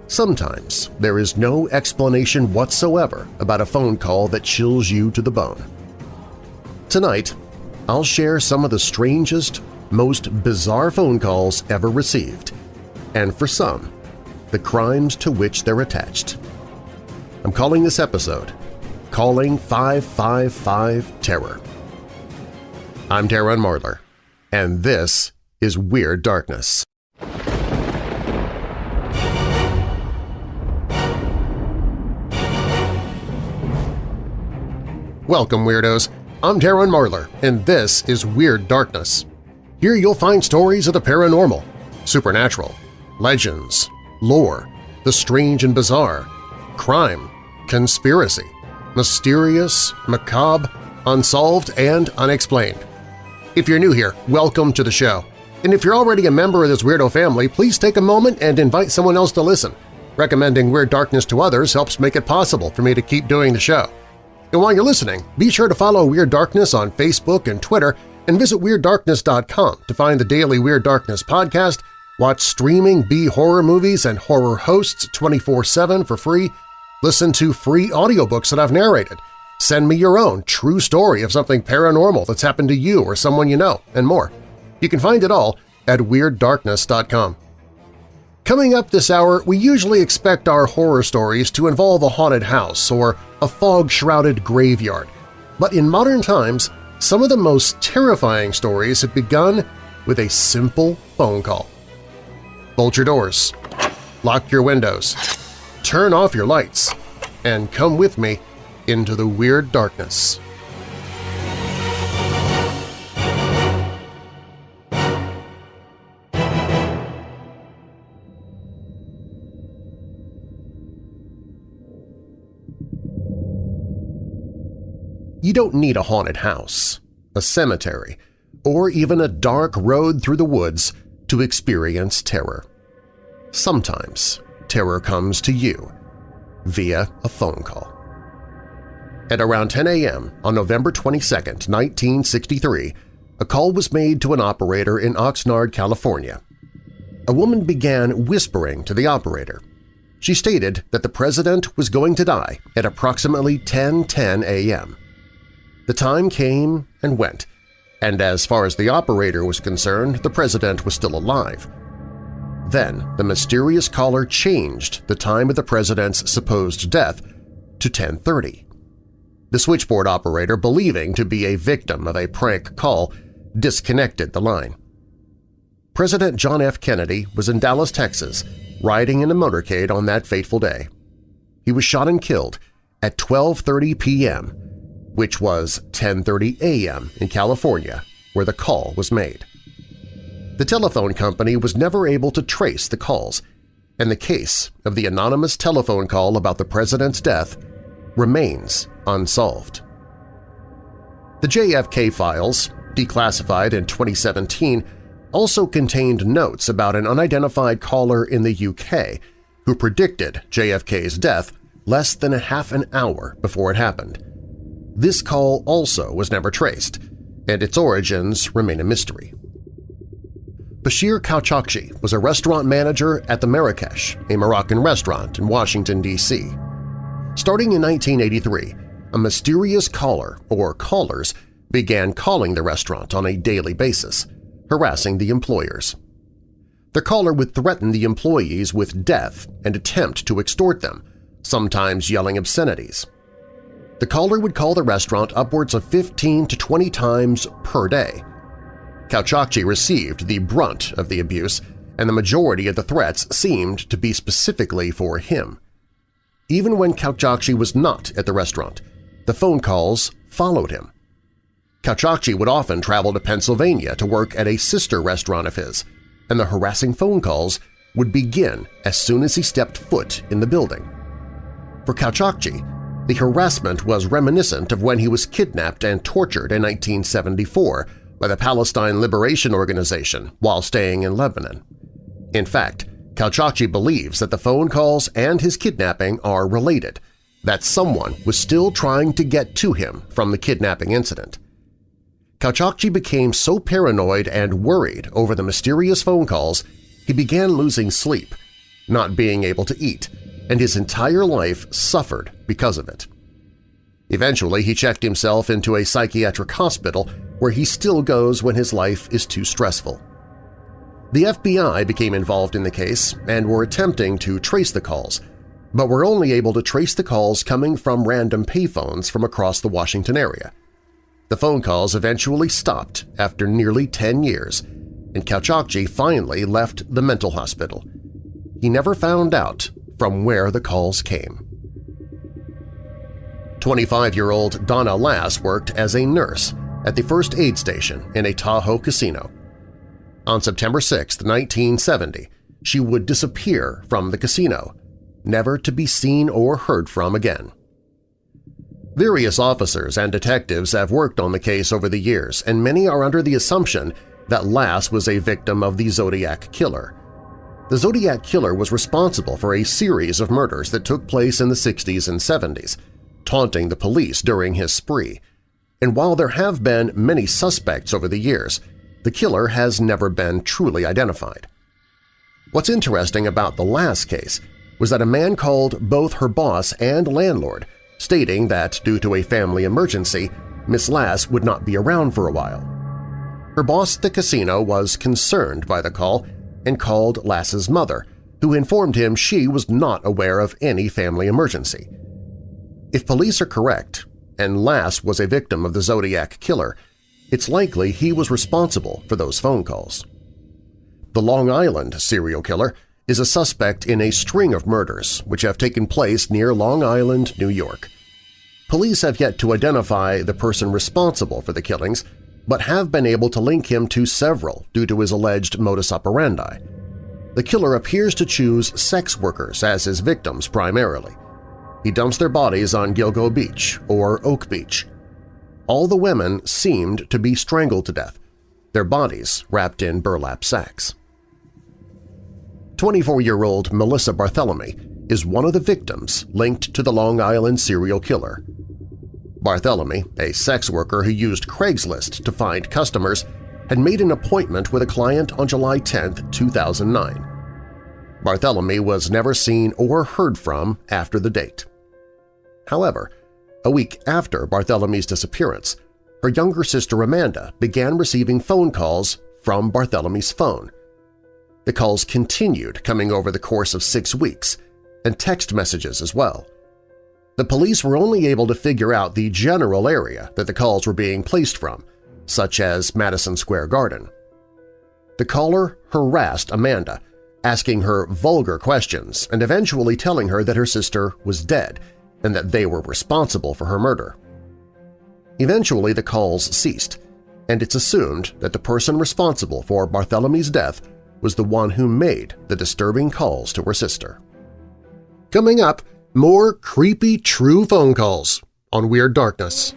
Sometimes there is no explanation whatsoever about a phone call that chills you to the bone. Tonight, I'll share some of the strangest, most bizarre phone calls ever received, and for some, the crimes to which they're attached. I'm calling this episode Calling 555 Terror. I'm Darren Marlar, and this is Weird Darkness. Welcome, Weirdos! I'm Darren Marlar, and this is Weird Darkness. Here you'll find stories of the paranormal, supernatural, legends, lore, the strange and bizarre, crime, conspiracy, mysterious, macabre, unsolved, and unexplained. If you're new here, welcome to the show. And if you're already a member of this weirdo family, please take a moment and invite someone else to listen. Recommending Weird Darkness to others helps make it possible for me to keep doing the show. And while you're listening, be sure to follow Weird Darkness on Facebook and Twitter and visit WeirdDarkness.com to find the daily Weird Darkness podcast, watch streaming B-horror movies and horror hosts 24-7 for free, listen to free audiobooks that I've narrated, send me your own true story of something paranormal that's happened to you or someone you know, and more. You can find it all at WeirdDarkness.com. Coming up this hour, we usually expect our horror stories to involve a haunted house or a fog-shrouded graveyard. But in modern times, some of the most terrifying stories have begun with a simple phone call. Bolt your doors, lock your windows, turn off your lights, and come with me into the weird darkness. You don't need a haunted house, a cemetery, or even a dark road through the woods to experience terror. Sometimes terror comes to you via a phone call. At around 10 a.m. on November 22, 1963, a call was made to an operator in Oxnard, California. A woman began whispering to the operator. She stated that the president was going to die at approximately 10.10 a.m. The time came and went, and as far as the operator was concerned, the president was still alive. Then the mysterious caller changed the time of the president's supposed death to 1030. The switchboard operator, believing to be a victim of a prank call, disconnected the line. President John F. Kennedy was in Dallas, Texas, riding in a motorcade on that fateful day. He was shot and killed at 12.30 p.m which was 10.30 a.m. in California, where the call was made. The telephone company was never able to trace the calls, and the case of the anonymous telephone call about the president's death remains unsolved. The JFK files, declassified in 2017, also contained notes about an unidentified caller in the UK who predicted JFK's death less than a half an hour before it happened. This call also was never traced, and its origins remain a mystery. Bashir Kouchakji was a restaurant manager at the Marrakesh, a Moroccan restaurant in Washington, D.C. Starting in 1983, a mysterious caller or callers began calling the restaurant on a daily basis, harassing the employers. The caller would threaten the employees with death and attempt to extort them, sometimes yelling obscenities. The caller would call the restaurant upwards of 15 to 20 times per day. Kouchakji received the brunt of the abuse, and the majority of the threats seemed to be specifically for him. Even when Kouchakji was not at the restaurant, the phone calls followed him. Kouchakji would often travel to Pennsylvania to work at a sister restaurant of his, and the harassing phone calls would begin as soon as he stepped foot in the building. For Kouchakji, the harassment was reminiscent of when he was kidnapped and tortured in 1974 by the Palestine Liberation Organization while staying in Lebanon. In fact, Kouchakji believes that the phone calls and his kidnapping are related, that someone was still trying to get to him from the kidnapping incident. Kouchakji became so paranoid and worried over the mysterious phone calls he began losing sleep not being able to eat, and his entire life suffered because of it. Eventually, he checked himself into a psychiatric hospital where he still goes when his life is too stressful. The FBI became involved in the case and were attempting to trace the calls, but were only able to trace the calls coming from random payphones from across the Washington area. The phone calls eventually stopped after nearly 10 years, and Kouchakji finally left the mental hospital. He never found out from where the calls came. 25-year-old Donna Lass worked as a nurse at the first aid station in a Tahoe casino. On September 6, 1970, she would disappear from the casino, never to be seen or heard from again. Various officers and detectives have worked on the case over the years, and many are under the assumption that Lass was a victim of the Zodiac Killer. The Zodiac Killer was responsible for a series of murders that took place in the 60s and 70s, taunting the police during his spree. And while there have been many suspects over the years, the killer has never been truly identified. What's interesting about the last case was that a man called both her boss and landlord stating that due to a family emergency, Miss Lass would not be around for a while. Her boss at the casino was concerned by the call and called Lass's mother, who informed him she was not aware of any family emergency. If police are correct, and Lass was a victim of the Zodiac Killer, it's likely he was responsible for those phone calls. The Long Island serial killer is a suspect in a string of murders which have taken place near Long Island, New York. Police have yet to identify the person responsible for the killings, but have been able to link him to several due to his alleged modus operandi. The killer appears to choose sex workers as his victims primarily. He dumps their bodies on Gilgo Beach or Oak Beach. All the women seemed to be strangled to death, their bodies wrapped in burlap sacks. 24-year-old Melissa Barthelemy is one of the victims linked to the Long Island serial killer. Barthelemy, a sex worker who used Craigslist to find customers, had made an appointment with a client on July 10, 2009. Barthelemy was never seen or heard from after the date. However, a week after Barthelemy's disappearance, her younger sister Amanda began receiving phone calls from Barthelemy's phone, the calls continued coming over the course of six weeks, and text messages as well. The police were only able to figure out the general area that the calls were being placed from, such as Madison Square Garden. The caller harassed Amanda, asking her vulgar questions and eventually telling her that her sister was dead and that they were responsible for her murder. Eventually the calls ceased, and it's assumed that the person responsible for Barthelemy's death was the one who made the disturbing calls to her sister. Coming up, more creepy true phone calls on Weird Darkness.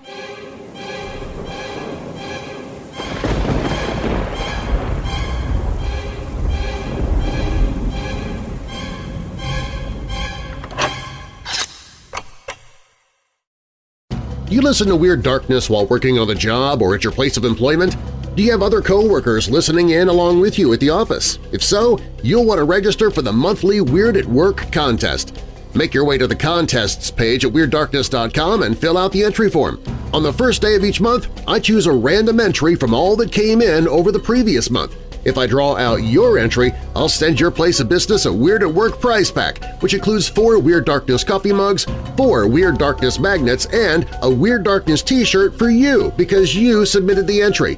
Do You listen to Weird Darkness while working on the job or at your place of employment? Do you have other coworkers listening in along with you at the office? If so, you'll want to register for the monthly Weird at Work contest. Make your way to the Contests page at WeirdDarkness.com and fill out the entry form. On the first day of each month, I choose a random entry from all that came in over the previous month. If I draw out your entry, I'll send your place of business a Weird at Work prize pack, which includes four Weird Darkness coffee mugs, four Weird Darkness magnets, and a Weird Darkness t-shirt for you because you submitted the entry.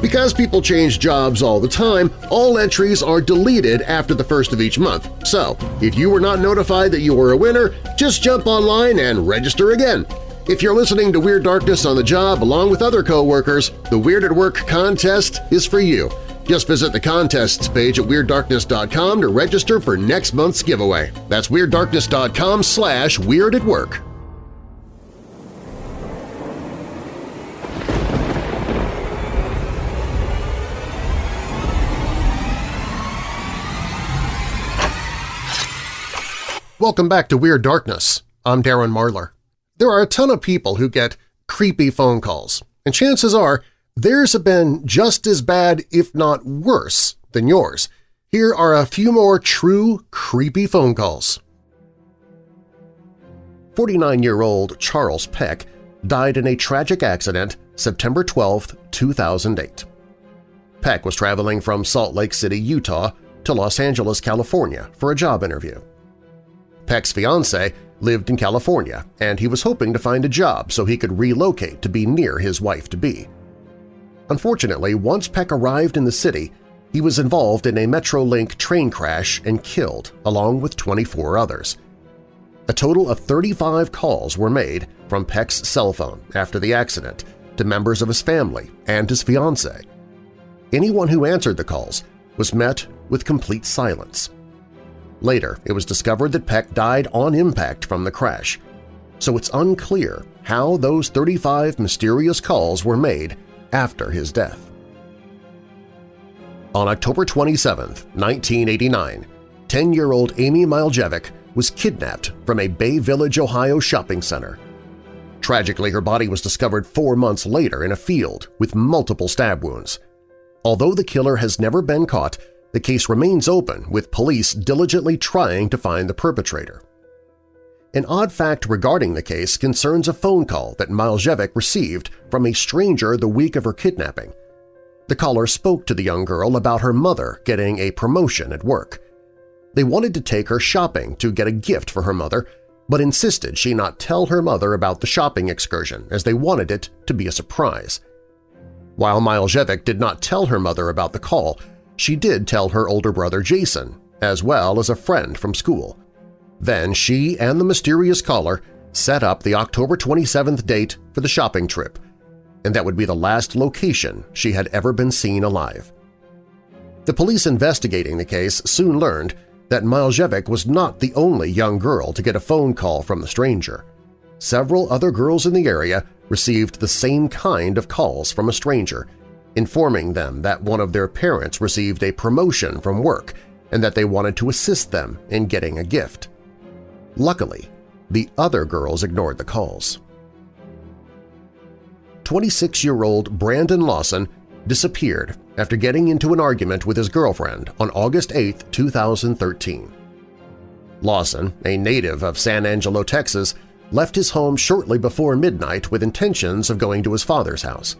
Because people change jobs all the time, all entries are deleted after the first of each month. So, if you were not notified that you were a winner, just jump online and register again. If you're listening to Weird Darkness on the job along with other co-workers, the Weird at Work contest is for you. Just visit the contests page at WeirdDarkness.com to register for next month's giveaway. That's WeirdDarkness.com slash Weird at Work. Welcome back to Weird Darkness. I'm Darren Marlar. There are a ton of people who get creepy phone calls, and chances are theirs have been just as bad, if not worse, than yours. Here are a few more true creepy phone calls. 49-year-old Charles Peck died in a tragic accident September 12, 2008. Peck was traveling from Salt Lake City, Utah to Los Angeles, California for a job interview. Peck's fiancée lived in California, and he was hoping to find a job so he could relocate to be near his wife-to-be. Unfortunately, once Peck arrived in the city, he was involved in a Metrolink train crash and killed, along with 24 others. A total of 35 calls were made from Peck's cell phone after the accident to members of his family and his fiancée. Anyone who answered the calls was met with complete silence. Later, it was discovered that Peck died on impact from the crash, so it's unclear how those 35 mysterious calls were made after his death. On October 27, 1989, 10-year-old Amy Mihaljevic was kidnapped from a Bay Village, Ohio shopping center. Tragically, her body was discovered four months later in a field with multiple stab wounds. Although the killer has never been caught, the case remains open with police diligently trying to find the perpetrator. An odd fact regarding the case concerns a phone call that Mihaljevic received from a stranger the week of her kidnapping. The caller spoke to the young girl about her mother getting a promotion at work. They wanted to take her shopping to get a gift for her mother, but insisted she not tell her mother about the shopping excursion as they wanted it to be a surprise. While Mihaljevic did not tell her mother about the call, she did tell her older brother Jason, as well as a friend from school. Then she and the mysterious caller set up the October 27th date for the shopping trip, and that would be the last location she had ever been seen alive. The police investigating the case soon learned that Mihaljevic was not the only young girl to get a phone call from the stranger. Several other girls in the area received the same kind of calls from a stranger, informing them that one of their parents received a promotion from work and that they wanted to assist them in getting a gift. Luckily, the other girls ignored the calls. 26-year-old Brandon Lawson disappeared after getting into an argument with his girlfriend on August 8, 2013. Lawson, a native of San Angelo, Texas, left his home shortly before midnight with intentions of going to his father's house.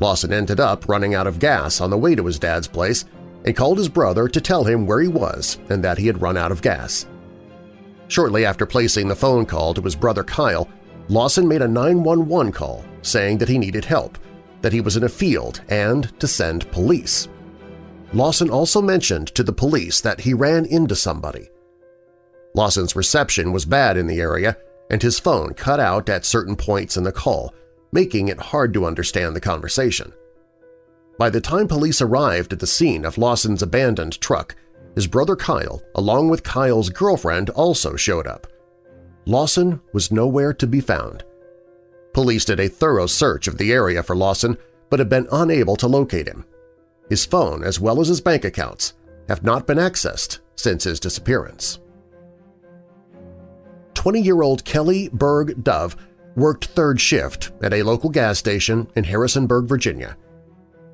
Lawson ended up running out of gas on the way to his dad's place and called his brother to tell him where he was and that he had run out of gas. Shortly after placing the phone call to his brother Kyle, Lawson made a 911 call saying that he needed help, that he was in a field, and to send police. Lawson also mentioned to the police that he ran into somebody. Lawson's reception was bad in the area, and his phone cut out at certain points in the call, making it hard to understand the conversation. By the time police arrived at the scene of Lawson's abandoned truck, his brother Kyle, along with Kyle's girlfriend, also showed up. Lawson was nowhere to be found. Police did a thorough search of the area for Lawson but have been unable to locate him. His phone, as well as his bank accounts, have not been accessed since his disappearance. 20-year-old Kelly Berg Dove worked third shift at a local gas station in Harrisonburg, Virginia.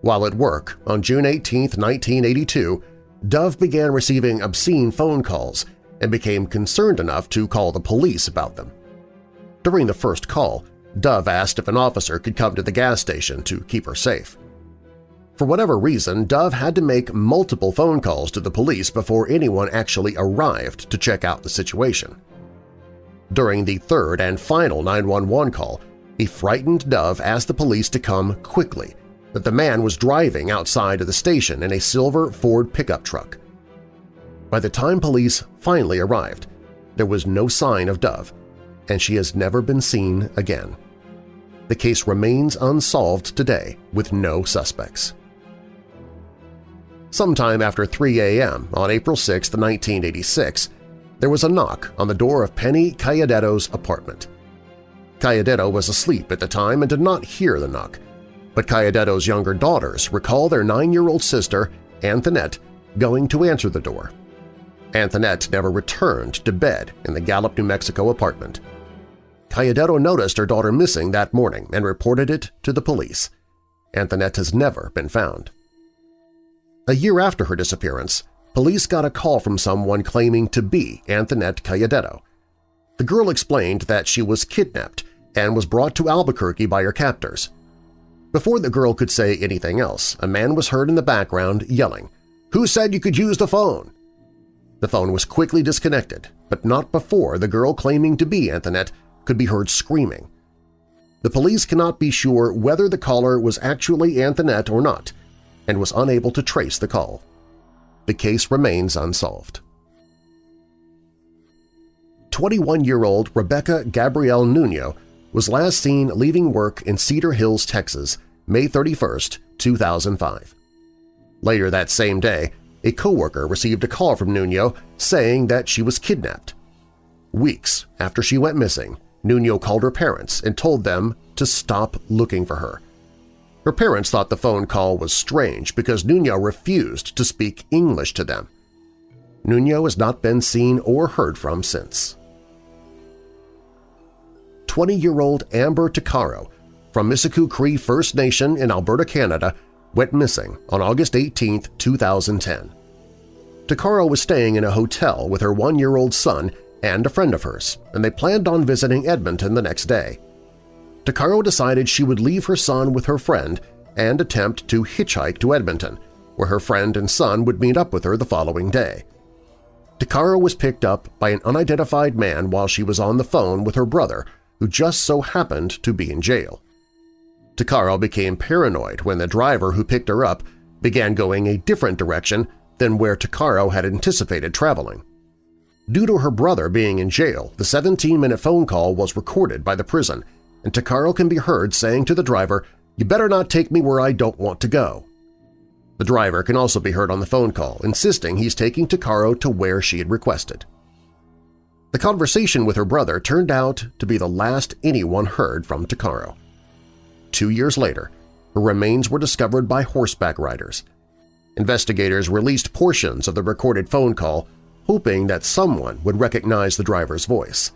While at work on June 18, 1982, Dove began receiving obscene phone calls and became concerned enough to call the police about them. During the first call, Dove asked if an officer could come to the gas station to keep her safe. For whatever reason, Dove had to make multiple phone calls to the police before anyone actually arrived to check out the situation. During the third and final 911 call, a frightened Dove asked the police to come quickly, that the man was driving outside of the station in a silver Ford pickup truck. By the time police finally arrived, there was no sign of Dove, and she has never been seen again. The case remains unsolved today with no suspects. Sometime after 3 a.m. on April 6, 1986, there was a knock on the door of Penny Cayedito's apartment. Cayedito was asleep at the time and did not hear the knock, but Cayedito's younger daughters recall their nine-year-old sister, Antoinette, going to answer the door. Antoinette never returned to bed in the Gallup, New Mexico apartment. Cayedito noticed her daughter missing that morning and reported it to the police. Antoinette has never been found. A year after her disappearance, police got a call from someone claiming to be Antoinette Cayedito. The girl explained that she was kidnapped and was brought to Albuquerque by her captors. Before the girl could say anything else, a man was heard in the background yelling, "'Who said you could use the phone?' The phone was quickly disconnected, but not before the girl claiming to be Antoinette could be heard screaming. The police cannot be sure whether the caller was actually Antoinette or not and was unable to trace the call. The case remains unsolved. 21-year-old Rebecca Gabrielle Nuno was last seen leaving work in Cedar Hills, Texas, May 31, 2005. Later that same day, a coworker received a call from Nuno saying that she was kidnapped. Weeks after she went missing, Nuno called her parents and told them to stop looking for her. Her parents thought the phone call was strange because Nuno refused to speak English to them. Nuno has not been seen or heard from since. 20-year-old Amber Tuccaro from Mikisew Cree First Nation in Alberta, Canada, went missing on August 18, 2010. Tuccaro was staying in a hotel with her one-year-old son and a friend of hers, and they planned on visiting Edmonton the next day. Tuccaro decided she would leave her son with her friend and attempt to hitchhike to Edmonton, where her friend and son would meet up with her the following day. Tuccaro was picked up by an unidentified man while she was on the phone with her brother, who just so happened to be in jail. Tuccaro became paranoid when the driver who picked her up began going a different direction than where Tuccaro had anticipated traveling. Due to her brother being in jail, the 17-minute phone call was recorded by the prison, and Tuccaro can be heard saying to the driver, you better not take me where I don't want to go. The driver can also be heard on the phone call, insisting he's taking Tuccaro to where she had requested. The conversation with her brother turned out to be the last anyone heard from Tuccaro. Two years later, her remains were discovered by horseback riders. Investigators released portions of the recorded phone call, hoping that someone would recognize the driver's voice.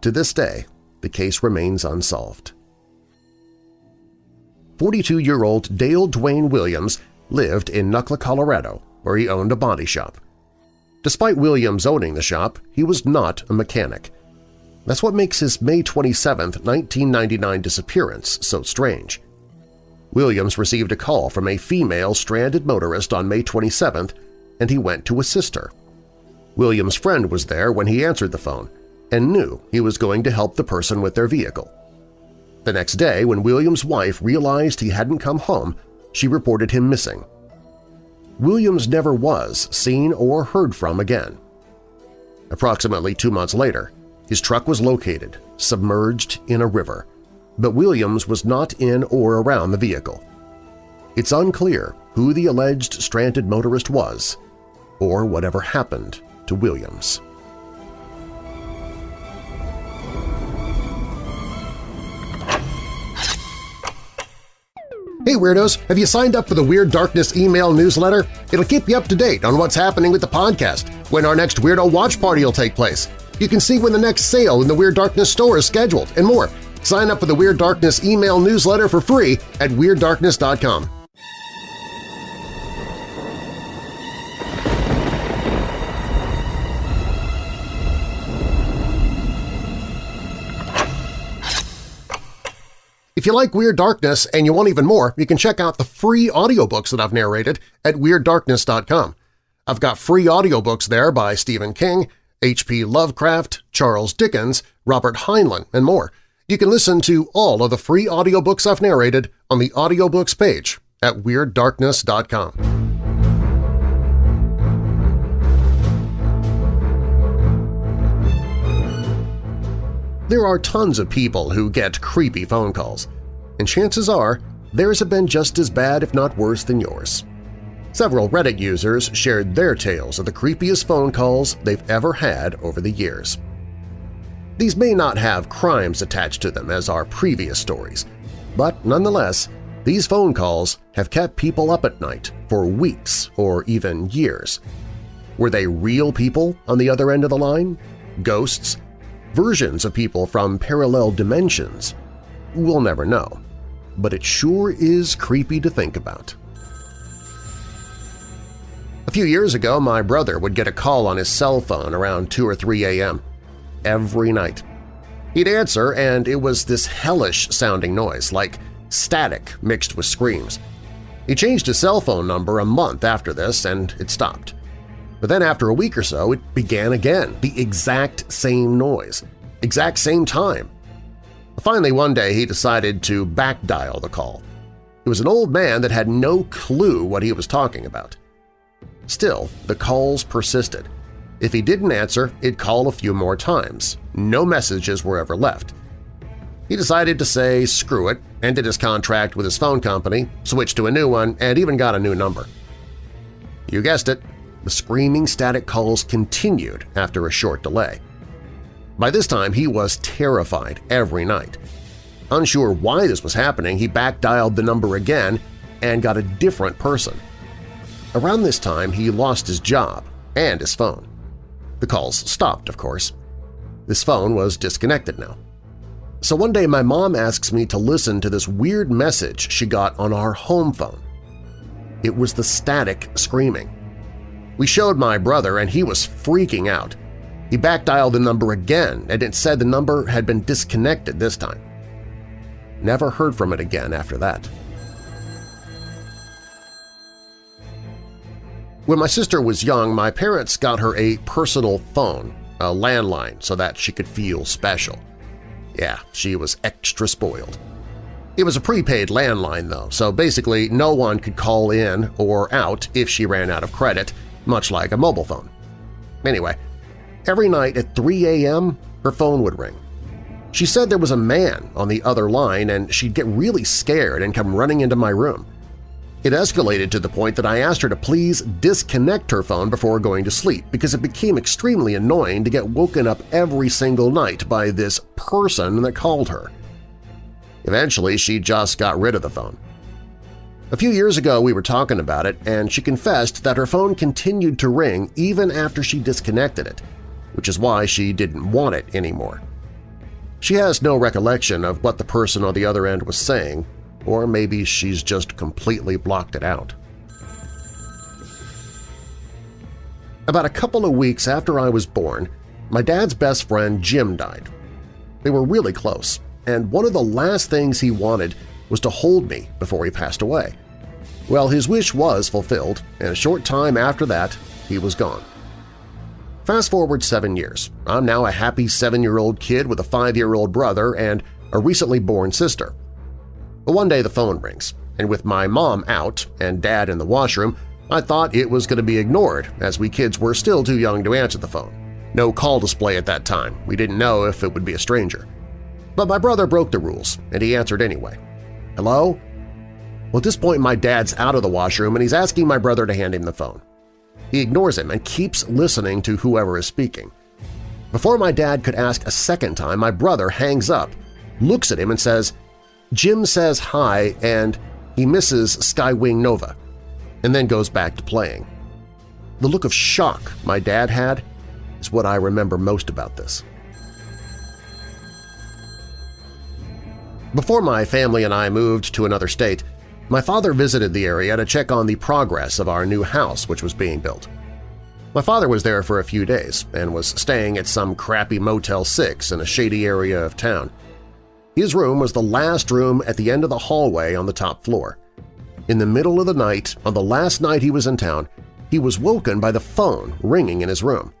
To this day, the case remains unsolved. 42-year-old Dale Dwayne Williams lived in Nucla, Colorado, where he owned a body shop. Despite Williams owning the shop, he was not a mechanic. That's what makes his May 27, 1999 disappearance so strange. Williams received a call from a female stranded motorist on May 27th, and he went to assist her. Williams' friend was there when he answered the phone and knew he was going to help the person with their vehicle. The next day, when Williams' wife realized he hadn't come home, she reported him missing. Williams never was seen or heard from again. Approximately two months later, his truck was located, submerged in a river, but Williams was not in or around the vehicle. It's unclear who the alleged stranded motorist was or whatever happened to Williams. Hey Weirdos! Have you signed up for the Weird Darkness email newsletter? It'll keep you up to date on what's happening with the podcast, when our next Weirdo Watch Party will take place. You can see when the next sale in the Weird Darkness store is scheduled, and more. Sign up for the Weird Darkness email newsletter for free at WeirdDarkness.com. If you like Weird Darkness and you want even more, you can check out the free audiobooks that I've narrated at WeirdDarkness.com. I've got free audiobooks there by Stephen King, H.P. Lovecraft, Charles Dickens, Robert Heinlein, and more. You can listen to all of the free audiobooks I've narrated on the audiobooks page at WeirdDarkness.com. There are tons of people who get creepy phone calls, and chances are theirs have been just as bad if not worse than yours. Several Reddit users shared their tales of the creepiest phone calls they've ever had over the years. These may not have crimes attached to them as our previous stories, but nonetheless, these phone calls have kept people up at night for weeks or even years. Were they real people on the other end of the line? Ghosts? Versions of people from parallel dimensions? We'll never know, but it sure is creepy to think about. A few years ago, my brother would get a call on his cell phone around 2 or 3 a.m. every night. He'd answer, and it was this hellish-sounding noise, like static mixed with screams. He changed his cell phone number a month after this, and it stopped. But then after a week or so, it began again, the exact same noise, exact same time. Finally, one day he decided to backdial the call. It was an old man that had no clue what he was talking about. Still, the calls persisted. If he didn't answer, it'd call a few more times. No messages were ever left. He decided to say screw it, ended his contract with his phone company, switched to a new one, and even got a new number. You guessed it, the screaming static calls continued after a short delay. By this time, he was terrified every night. Unsure why this was happening, he back-dialed the number again and got a different person. Around this time, he lost his job and his phone. The calls stopped, of course. This phone was disconnected now. So one day my mom asks me to listen to this weird message she got on our home phone. It was the static screaming. We showed my brother and he was freaking out. He backdialed the number again and it said the number had been disconnected this time. Never heard from it again after that. When my sister was young, my parents got her a personal phone, a landline, so that she could feel special. Yeah, she was extra spoiled. It was a prepaid landline, though, so basically no one could call in or out if she ran out of credit, much like a mobile phone. Anyway, every night at 3 a.m., her phone would ring. She said there was a man on the other line and she'd get really scared and come running into my room. It escalated to the point that I asked her to please disconnect her phone before going to sleep because it became extremely annoying to get woken up every single night by this person that called her. Eventually, she just got rid of the phone. A few years ago we were talking about it, and she confessed that her phone continued to ring even after she disconnected it, which is why she didn't want it anymore. She has no recollection of what the person on the other end was saying, or maybe she's just completely blocked it out. About a couple of weeks after I was born, my dad's best friend Jim died. They were really close, and one of the last things he wanted was to hold me before he passed away. Well, his wish was fulfilled, and a short time after that, he was gone. Fast forward seven years. I'm now a happy seven-year-old kid with a five-year-old brother and a recently born sister. But one day the phone rings, and with my mom out and dad in the washroom, I thought it was going to be ignored as we kids were still too young to answer the phone. No call display at that time. We didn't know if it would be a stranger. But my brother broke the rules, and he answered anyway. Hello? Well, at this point my dad's out of the washroom and he's asking my brother to hand him the phone. He ignores him and keeps listening to whoever is speaking. Before my dad could ask a second time, my brother hangs up, looks at him and says, Jim says hi and he misses Skywing Nova, and then goes back to playing. The look of shock my dad had is what I remember most about this. Before my family and I moved to another state, my father visited the area to check on the progress of our new house which was being built. My father was there for a few days and was staying at some crappy Motel 6 in a shady area of town. His room was the last room at the end of the hallway on the top floor. In the middle of the night, on the last night he was in town, he was woken by the phone ringing in his room.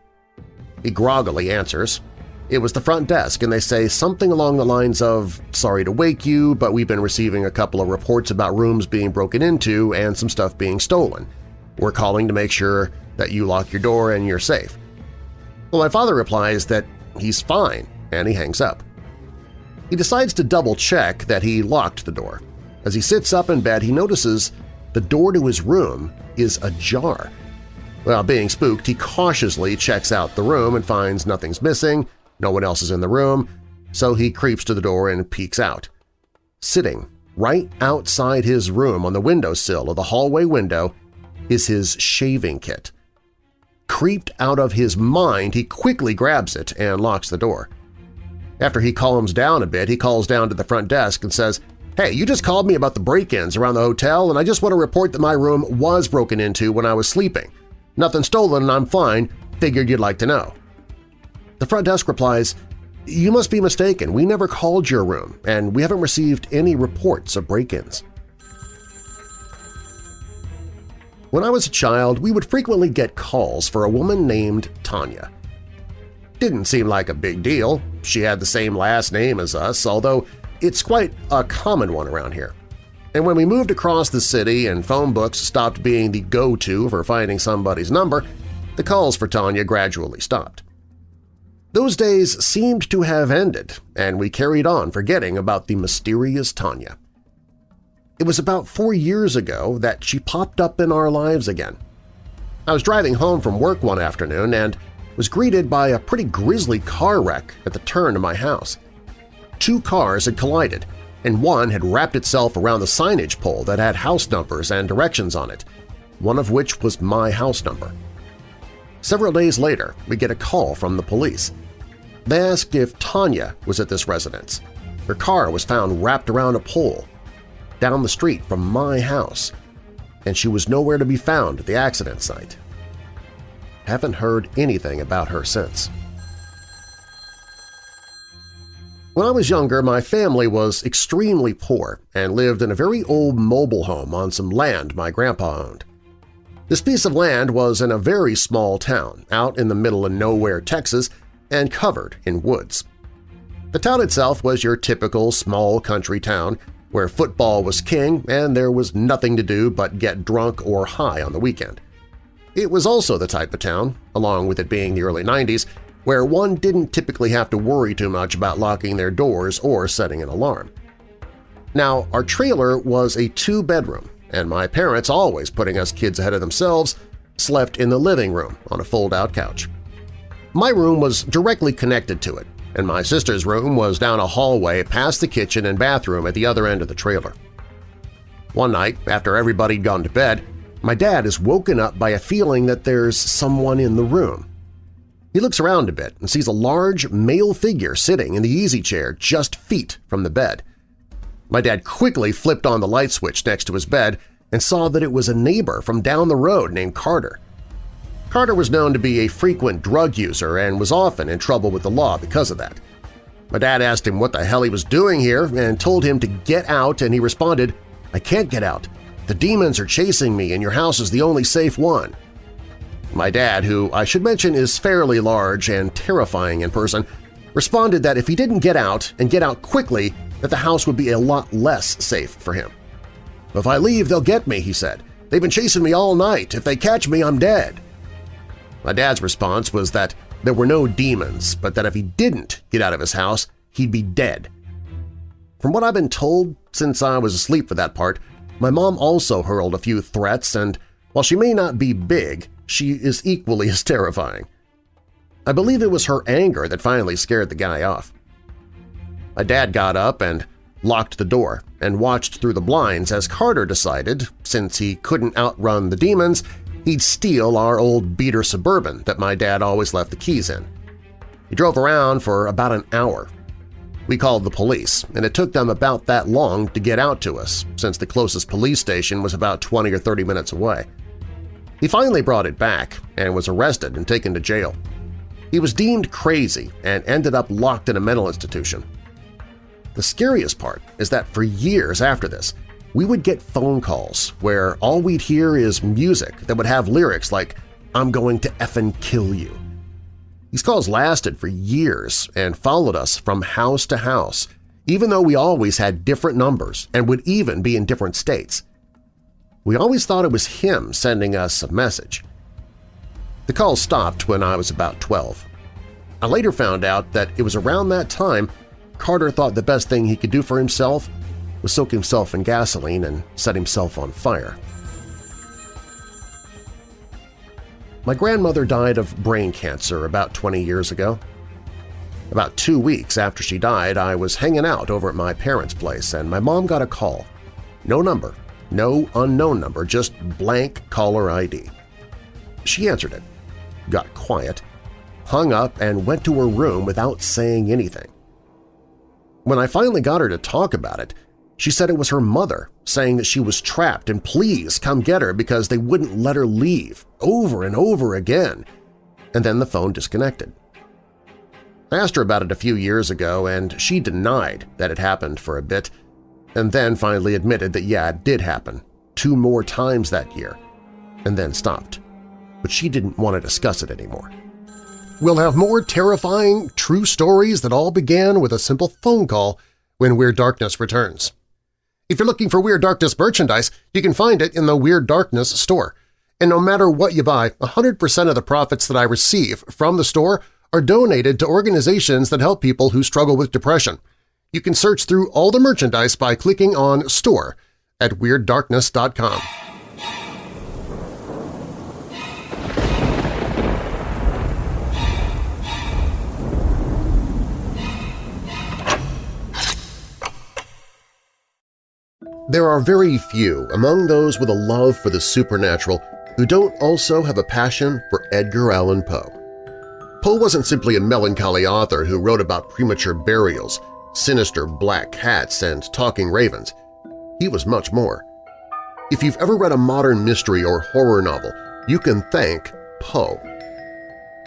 He groggily answers. It was the front desk, and they say something along the lines of, sorry to wake you, but we've been receiving a couple of reports about rooms being broken into and some stuff being stolen. We're calling to make sure that you lock your door and you're safe. Well, my father replies that he's fine, and he hangs up. He decides to double-check that he locked the door. As he sits up in bed, he notices the door to his room is ajar. Well, being spooked, he cautiously checks out the room and finds nothing's missing, no one else is in the room, so he creeps to the door and peeks out. Sitting right outside his room on the windowsill of the hallway window is his shaving kit. Creeped out of his mind, he quickly grabs it and locks the door. After he calms down a bit, he calls down to the front desk and says, Hey, you just called me about the break-ins around the hotel, and I just want to report that my room was broken into when I was sleeping. Nothing stolen and I'm fine. Figured you'd like to know. The front desk replies, You must be mistaken. We never called your room, and we haven't received any reports of break-ins. When I was a child, we would frequently get calls for a woman named Tanya. Didn't seem like a big deal. She had the same last name as us, although it's quite a common one around here. And when we moved across the city and phone books stopped being the go-to for finding somebody's number, the calls for Tanya gradually stopped. Those days seemed to have ended, and we carried on forgetting about the mysterious Tanya. It was about four years ago that she popped up in our lives again. I was driving home from work one afternoon and was greeted by a pretty grisly car wreck at the turn of my house. Two cars had collided, and one had wrapped itself around the signage pole that had house numbers and directions on it, one of which was my house number. Several days later, we get a call from the police. They asked if Tanya was at this residence. Her car was found wrapped around a pole down the street from my house, and she was nowhere to be found at the accident site. Haven't heard anything about her since. When I was younger, my family was extremely poor and lived in a very old mobile home on some land my grandpa owned. This piece of land was in a very small town out in the middle of nowhere, Texas, and covered in woods. The town itself was your typical small country town where football was king and there was nothing to do but get drunk or high on the weekend. It was also the type of town, along with it being the early 90s, where one didn't typically have to worry too much about locking their doors or setting an alarm. Now, our trailer was a two-bedroom, and my parents, always putting us kids ahead of themselves, slept in the living room on a fold-out couch. My room was directly connected to it, and my sister's room was down a hallway past the kitchen and bathroom at the other end of the trailer. One night, after everybody'd gone to bed, my dad is woken up by a feeling that there's someone in the room. He looks around a bit and sees a large male figure sitting in the easy chair just feet from the bed. My dad quickly flipped on the light switch next to his bed and saw that it was a neighbor from down the road named Carter. Carter was known to be a frequent drug user and was often in trouble with the law because of that. My dad asked him what the hell he was doing here and told him to get out, and he responded, I can't get out. The demons are chasing me and your house is the only safe one. My dad, who I should mention is fairly large and terrifying in person, responded that if he didn't get out and get out quickly, that the house would be a lot less safe for him. If I leave, they'll get me, he said. They've been chasing me all night. If they catch me, I'm dead. My dad's response was that there were no demons, but that if he didn't get out of his house, he'd be dead. From what I've been told since I was asleep for that part, my mom also hurled a few threats and, while she may not be big, she is equally as terrifying. I believe it was her anger that finally scared the guy off. My dad got up and locked the door and watched through the blinds as Carter decided, since he couldn't outrun the demons, he'd steal our old beater Suburban that my dad always left the keys in. He drove around for about an hour. We called the police, and it took them about that long to get out to us, since the closest police station was about 20 or 30 minutes away. He finally brought it back and was arrested and taken to jail. He was deemed crazy and ended up locked in a mental institution. The scariest part is that for years after this, we would get phone calls where all we'd hear is music that would have lyrics like, I'm going to effing kill you. These calls lasted for years and followed us from house to house, even though we always had different numbers and would even be in different states. We always thought it was him sending us a message. The calls stopped when I was about 12. I later found out that it was around that time Carter thought the best thing he could do for himself was soak himself in gasoline and set himself on fire. My grandmother died of brain cancer about 20 years ago. About two weeks after she died, I was hanging out over at my parents' place and my mom got a call. No number, no unknown number, just blank caller ID. She answered it, got quiet, hung up, and went to her room without saying anything. When I finally got her to talk about it, She said it was her mother, saying that she was trapped and please come get her because they wouldn't let her leave, over and over again. And then the phone disconnected. I asked her about it a few years ago, and she denied that it happened for a bit, and then finally admitted that yeah, it did happen, two more times that year, and then stopped. But she didn't want to discuss it anymore. We'll have more terrifying, true stories that all began with a simple phone call when Weird Darkness returns. If you're looking for Weird Darkness merchandise, you can find it in the Weird Darkness store. And no matter what you buy, 100% of the profits that I receive from the store are donated to organizations that help people who struggle with depression. You can search through all the merchandise by clicking on Store at WeirdDarkness.com. There are very few among those with a love for the supernatural who don't also have a passion for Edgar Allan Poe. Poe wasn't simply a melancholy author who wrote about premature burials, sinister black cats, and talking ravens. He was much more. If you've ever read a modern mystery or horror novel, you can thank Poe.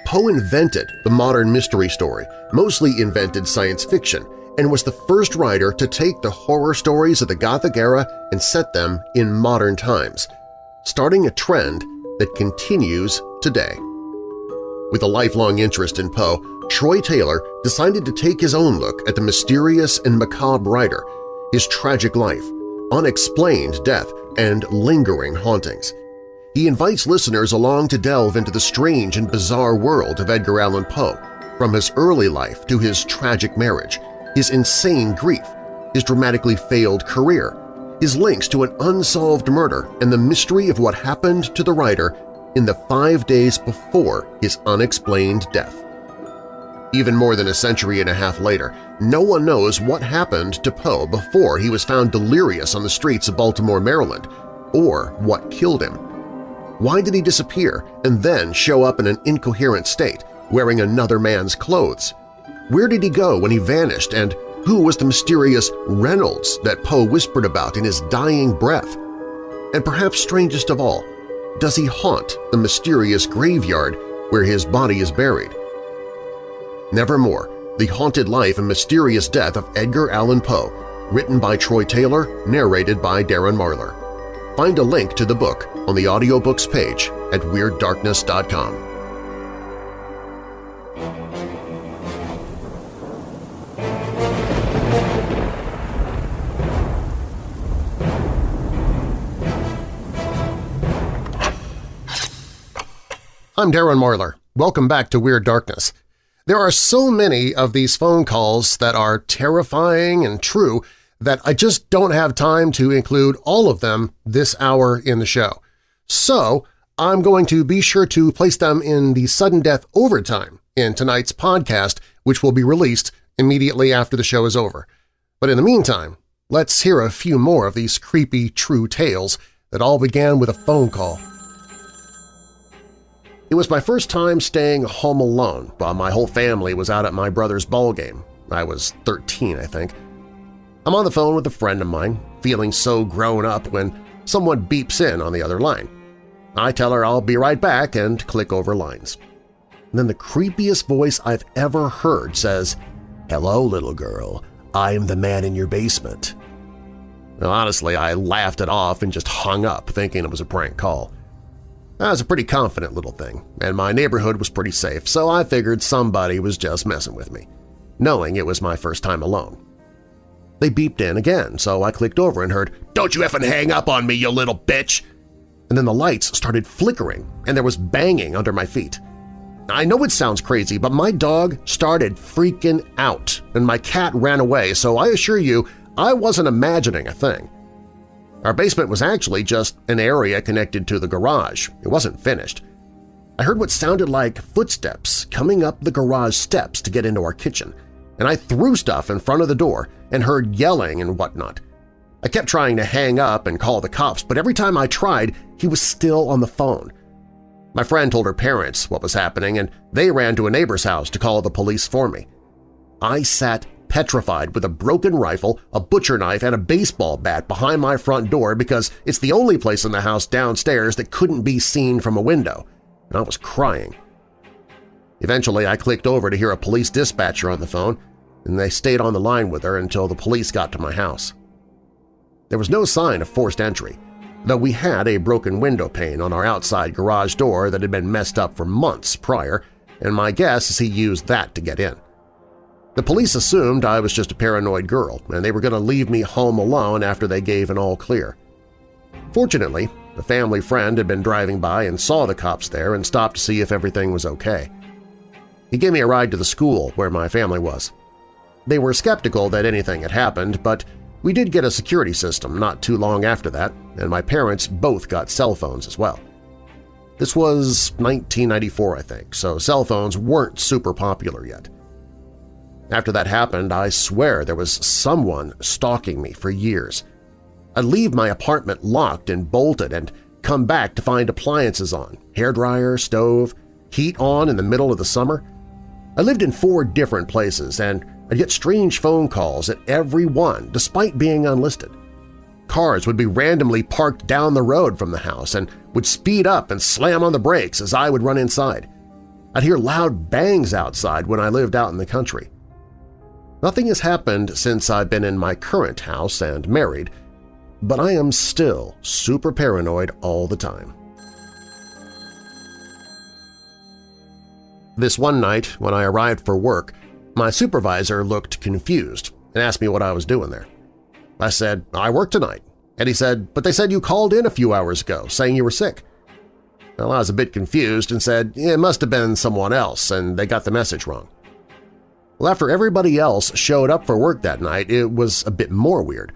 Poe invented the modern mystery story, mostly invented science fiction, and was the first writer to take the horror stories of the Gothic era and set them in modern times, starting a trend that continues today. With a lifelong interest in Poe, Troy Taylor decided to take his own look at the mysterious and macabre writer, his tragic life, unexplained death, and lingering hauntings. He invites listeners along to delve into the strange and bizarre world of Edgar Allan Poe, from his early life to his tragic marriage, his insane grief, his dramatically failed career, his links to an unsolved murder, and the mystery of what happened to the writer in the five days before his unexplained death. Even more than a century and a half later, no one knows what happened to Poe before he was found delirious on the streets of Baltimore, Maryland, or what killed him. Why did he disappear and then show up in an incoherent state, wearing another man's clothes? Where did he go when he vanished, and who was the mysterious Reynolds that Poe whispered about in his dying breath? And perhaps strangest of all, does he haunt the mysterious graveyard where his body is buried? Nevermore, The Haunted Life and Mysterious Death of Edgar Allan Poe, written by Troy Taylor, narrated by Darren Marlar. Find a link to the book on the audiobooks page at WeirdDarkness.com. I'm Darren Marlar. Welcome back to Weird Darkness. There are so many of these phone calls that are terrifying and true that I just don't have time to include all of them this hour in the show. So I'm going to be sure to place them in the sudden death overtime in tonight's podcast, which will be released immediately after the show is over. But in the meantime, let's hear a few more of these creepy true tales that all began with a phone call it was my first time staying home alone while my whole family was out at my brother's ball game. I was 13, I think. I'm on the phone with a friend of mine, feeling so grown up when someone beeps in on the other line. I tell her I'll be right back and click over lines. And then the creepiest voice I've ever heard says, Hello, little girl. I'm the man in your basement. Now, honestly, I laughed it off and just hung up, thinking it was a prank call. I was a pretty confident little thing, and my neighborhood was pretty safe, so I figured somebody was just messing with me, knowing it was my first time alone. They beeped in again, so I clicked over and heard, "'Don't you effing hang up on me, you little bitch!' And then the lights started flickering, and there was banging under my feet. I know it sounds crazy, but my dog started freaking out, and my cat ran away, so I assure you I wasn't imagining a thing. Our basement was actually just an area connected to the garage. It wasn't finished. I heard what sounded like footsteps coming up the garage steps to get into our kitchen, and I threw stuff in front of the door and heard yelling and whatnot. I kept trying to hang up and call the cops, but every time I tried, he was still on the phone. My friend told her parents what was happening, and they ran to a neighbor's house to call the police for me. I sat petrified with a broken rifle, a butcher knife, and a baseball bat behind my front door because it's the only place in the house downstairs that couldn't be seen from a window, and I was crying. Eventually, I clicked over to hear a police dispatcher on the phone, and they stayed on the line with her until the police got to my house. There was no sign of forced entry, though we had a broken window pane on our outside garage door that had been messed up for months prior, and my guess is he used that to get in. The police assumed I was just a paranoid girl, and they were going to leave me home alone after they gave an all-clear. Fortunately, a family friend had been driving by and saw the cops there and stopped to see if everything was okay. He gave me a ride to the school where my family was. They were skeptical that anything had happened, but we did get a security system not too long after that, and my parents both got cell phones as well. This was 1994, I think, so cell phones weren't super popular yet. After that happened, I swear there was someone stalking me for years. I'd leave my apartment locked and bolted and come back to find appliances on, hairdryer, stove, heat on in the middle of the summer. I lived in four different places, and I'd get strange phone calls at every one despite being unlisted. Cars would be randomly parked down the road from the house and would speed up and slam on the brakes as I would run inside. I'd hear loud bangs outside when I lived out in the country. Nothing has happened since I've been in my current house and married, but I am still super paranoid all the time. This one night, when I arrived for work, my supervisor looked confused and asked me what I was doing there. I said, I work tonight. And he said, but they said you called in a few hours ago saying you were sick. Well, I was a bit confused and said it must have been someone else and they got the message wrong. Well, after everybody else showed up for work that night, it was a bit more weird.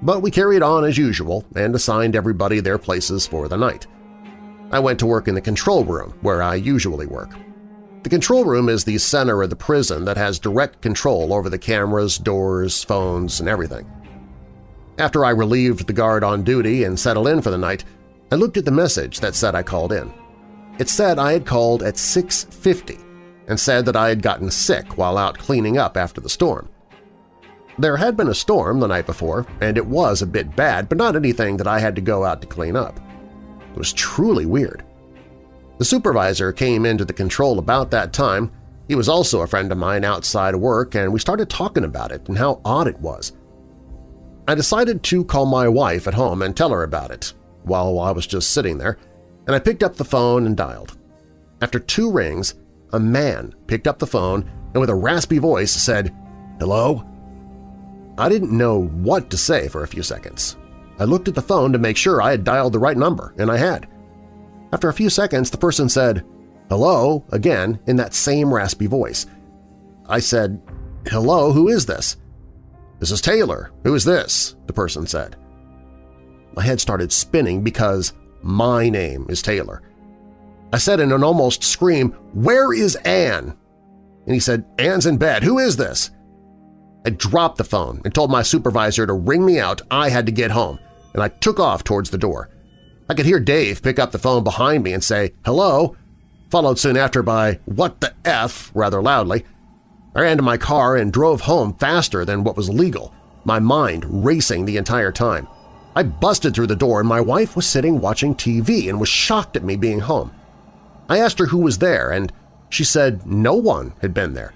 But we carried on as usual and assigned everybody their places for the night. I went to work in the control room, where I usually work. The control room is the center of the prison that has direct control over the cameras, doors, phones, and everything. After I relieved the guard on duty and settled in for the night, I looked at the message that said I called in. It said I had called at 6.50 and said that I had gotten sick while out cleaning up after the storm. There had been a storm the night before, and it was a bit bad, but not anything that I had to go out to clean up. It was truly weird. The supervisor came into the control about that time. He was also a friend of mine outside work, and we started talking about it and how odd it was. I decided to call my wife at home and tell her about it while I was just sitting there, and I picked up the phone and dialed. After two rings, a man picked up the phone and with a raspy voice said, Hello? I didn't know what to say for a few seconds. I looked at the phone to make sure I had dialed the right number, and I had. After a few seconds, the person said, hello, again, in that same raspy voice. I said, hello, who is this? This is Taylor. Who is this? the person said. My head started spinning because my name is Taylor. I said in an almost scream, where is Anne? And he said, Anne's in bed. Who is this? I dropped the phone and told my supervisor to ring me out. I had to get home, and I took off towards the door. I could hear Dave pick up the phone behind me and say, hello, followed soon after by what the F rather loudly. I ran to my car and drove home faster than what was legal, my mind racing the entire time. I busted through the door and my wife was sitting watching TV and was shocked at me being home. I asked her who was there and she said no one had been there.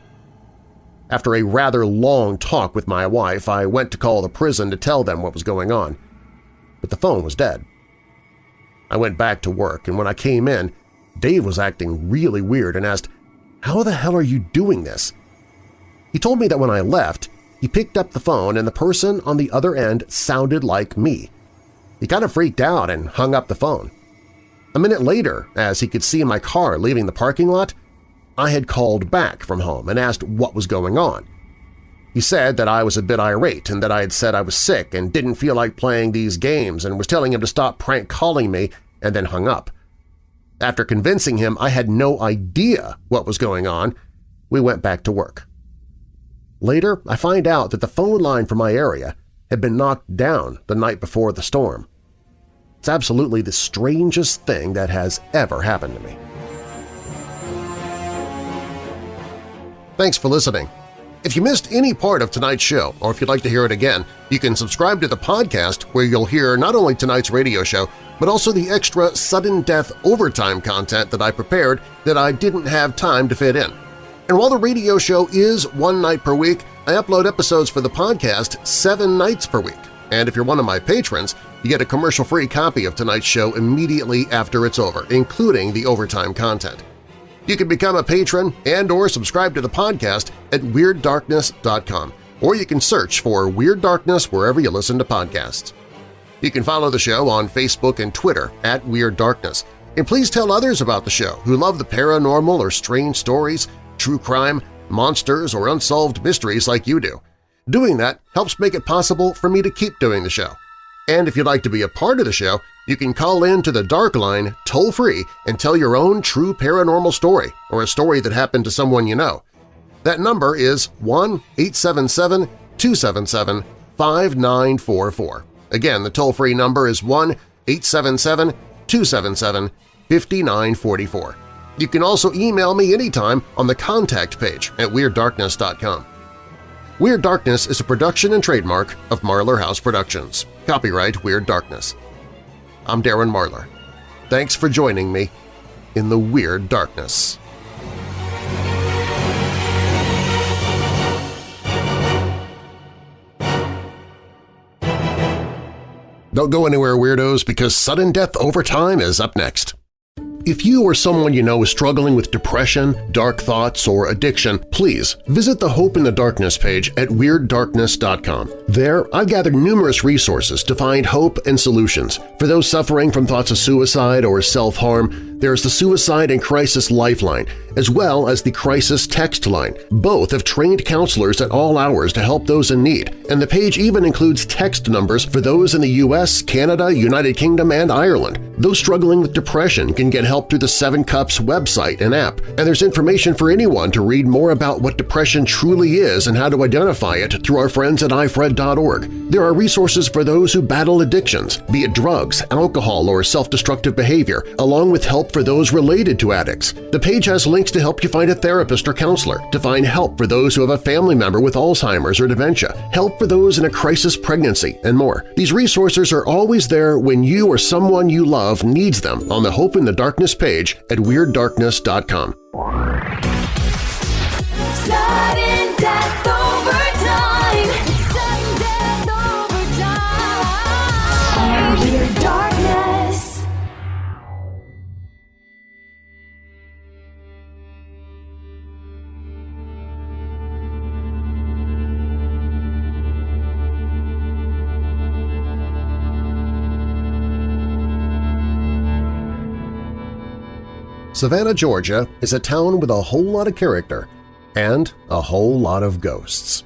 After a rather long talk with my wife, I went to call the prison to tell them what was going on. But the phone was dead. I went back to work, and when I came in, Dave was acting really weird and asked, how the hell are you doing this? He told me that when I left, he picked up the phone and the person on the other end sounded like me. He kind of freaked out and hung up the phone. A minute later, as he could see my car leaving the parking lot, I had called back from home and asked what was going on. He said that I was a bit irate and that I had said I was sick and didn't feel like playing these games and was telling him to stop prank calling me and then hung up. After convincing him I had no idea what was going on, we went back to work. Later, I find out that the phone line for my area had been knocked down the night before the storm. It's absolutely the strangest thing that has ever happened to me. Thanks for listening. If you missed any part of tonight's show, or if you'd like to hear it again, you can subscribe to the podcast where you'll hear not only tonight's radio show, but also the extra sudden death overtime content that I prepared that I didn't have time to fit in. And while the radio show is one night per week, I upload episodes for the podcast seven nights per week. And if you're one of my patrons, you get a commercial-free copy of tonight's show immediately after it's over, including the overtime content. You can become a patron and or subscribe to the podcast at WeirdDarkness.com, or you can search for Weird Darkness wherever you listen to podcasts. You can follow the show on Facebook and Twitter at Weird Darkness, and please tell others about the show who love the paranormal or strange stories, true crime, monsters, or unsolved mysteries like you do. Doing that helps make it possible for me to keep doing the show. And if you'd like to be a part of the show, you can call in to the Dark Line toll-free and tell your own true paranormal story or a story that happened to someone you know. That number is 1-877-277-5944. Again, the toll-free number is 1-877-277-5944. You can also email me anytime on the contact page at WeirdDarkness.com. Weird Darkness is a production and trademark of Marlar House Productions. Copyright Weird Darkness. I'm Darren Marlar. Thanks for joining me in the Weird Darkness. Don't go anywhere, Weirdos, because Sudden Death Overtime is up next. If you or someone you know is struggling with depression, dark thoughts, or addiction, please visit the Hope in the Darkness page at WeirdDarkness.com. There, I've gathered numerous resources to find hope and solutions. For those suffering from thoughts of suicide or self-harm, there's the Suicide and Crisis Lifeline, as well as the Crisis Text Line. Both have trained counselors at all hours to help those in need, and the page even includes text numbers for those in the U.S., Canada, United Kingdom, and Ireland. Those struggling with depression can get help through the Seven Cups website and app, and there's information for anyone to read more about what depression truly is and how to identify it through our friends at ifred.org. There are resources for those who battle addictions, be it drugs, alcohol, or self-destructive behavior, along with help for those related to addicts. The page has links to help you find a therapist or counselor, to find help for those who have a family member with Alzheimer's or dementia, help for those in a crisis pregnancy, and more. These resources are always there when you or someone you love needs them on the Hope in the Darkness page at WeirdDarkness.com. Savannah, Georgia is a town with a whole lot of character and a whole lot of ghosts.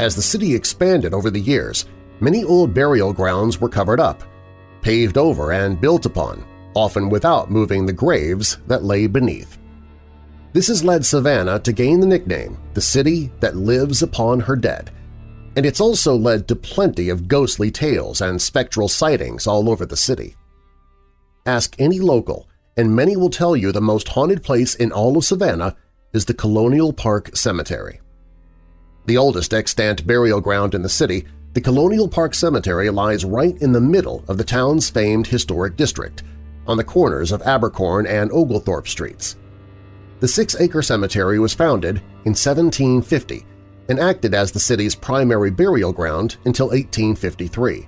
As the city expanded over the years, many old burial grounds were covered up, paved over and built upon, often without moving the graves that lay beneath. This has led Savannah to gain the nickname the city that lives upon her dead, and it's also led to plenty of ghostly tales and spectral sightings all over the city. Ask any local, and many will tell you the most haunted place in all of Savannah is the Colonial Park Cemetery. The oldest extant burial ground in the city, the Colonial Park Cemetery lies right in the middle of the town's famed historic district, on the corners of Abercorn and Oglethorpe Streets. The six-acre cemetery was founded in 1750 and acted as the city's primary burial ground until 1853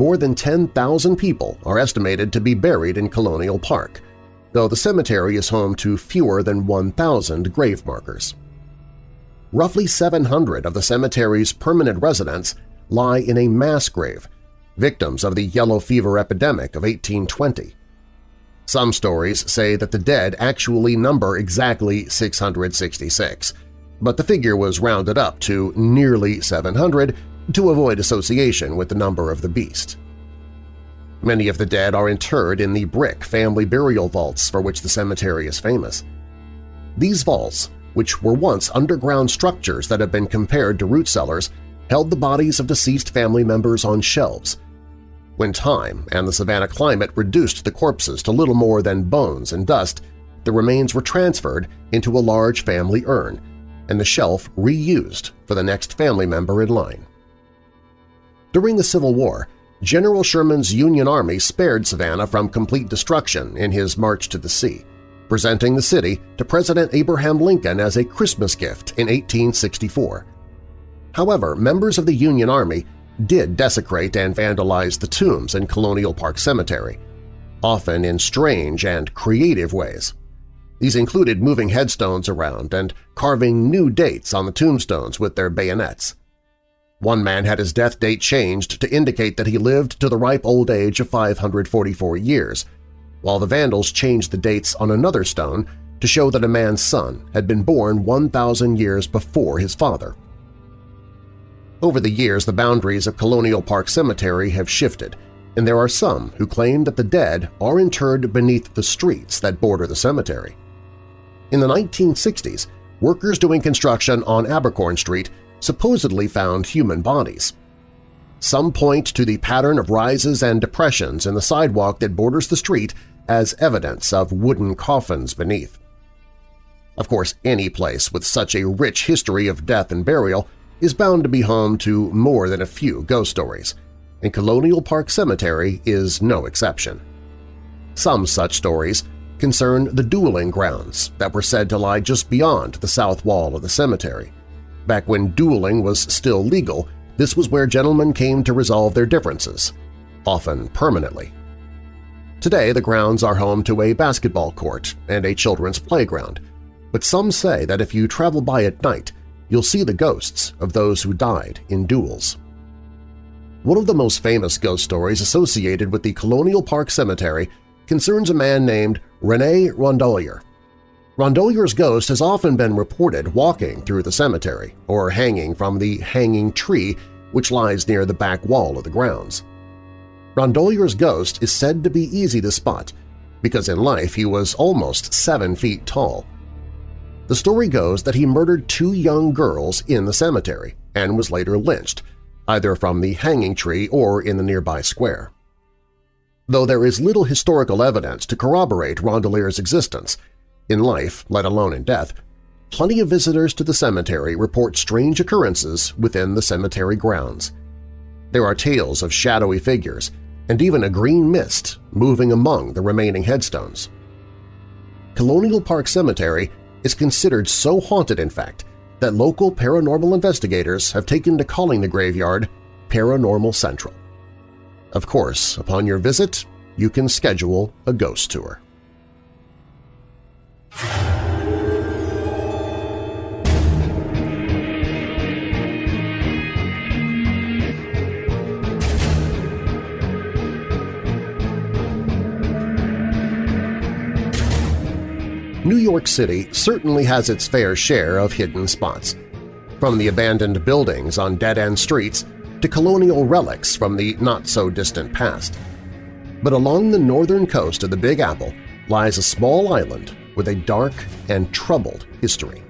more than 10,000 people are estimated to be buried in Colonial Park, though the cemetery is home to fewer than 1,000 grave markers. Roughly 700 of the cemetery's permanent residents lie in a mass grave, victims of the yellow fever epidemic of 1820. Some stories say that the dead actually number exactly 666, but the figure was rounded up to nearly 700 to avoid association with the number of the beast. Many of the dead are interred in the brick family burial vaults for which the cemetery is famous. These vaults, which were once underground structures that have been compared to root cellars, held the bodies of deceased family members on shelves. When time and the Savannah climate reduced the corpses to little more than bones and dust, the remains were transferred into a large family urn, and the shelf reused for the next family member in line. During the Civil War, General Sherman's Union Army spared Savannah from complete destruction in his march to the sea, presenting the city to President Abraham Lincoln as a Christmas gift in 1864. However, members of the Union Army did desecrate and vandalize the tombs in Colonial Park Cemetery, often in strange and creative ways. These included moving headstones around and carving new dates on the tombstones with their bayonets. One man had his death date changed to indicate that he lived to the ripe old age of 544 years, while the Vandals changed the dates on another stone to show that a man's son had been born 1,000 years before his father. Over the years, the boundaries of Colonial Park Cemetery have shifted, and there are some who claim that the dead are interred beneath the streets that border the cemetery. In the 1960s, workers doing construction on Abercorn Street supposedly found human bodies. Some point to the pattern of rises and depressions in the sidewalk that borders the street as evidence of wooden coffins beneath. Of course, any place with such a rich history of death and burial is bound to be home to more than a few ghost stories, and Colonial Park Cemetery is no exception. Some such stories concern the dueling grounds that were said to lie just beyond the south wall of the cemetery. Back when dueling was still legal, this was where gentlemen came to resolve their differences, often permanently. Today, the grounds are home to a basketball court and a children's playground, but some say that if you travel by at night, you'll see the ghosts of those who died in duels. One of the most famous ghost stories associated with the Colonial Park Cemetery concerns a man named René Rondolier. Rondolier's ghost has often been reported walking through the cemetery or hanging from the hanging tree which lies near the back wall of the grounds. Rondolier's ghost is said to be easy to spot because in life he was almost seven feet tall. The story goes that he murdered two young girls in the cemetery and was later lynched, either from the hanging tree or in the nearby square. Though there is little historical evidence to corroborate Rondolier's existence, in life, let alone in death, plenty of visitors to the cemetery report strange occurrences within the cemetery grounds. There are tales of shadowy figures and even a green mist moving among the remaining headstones. Colonial Park Cemetery is considered so haunted, in fact, that local paranormal investigators have taken to calling the graveyard Paranormal Central. Of course, upon your visit, you can schedule a ghost tour. New York City certainly has its fair share of hidden spots, from the abandoned buildings on dead-end streets to colonial relics from the not-so-distant past. But along the northern coast of the Big Apple lies a small island with a dark and troubled history.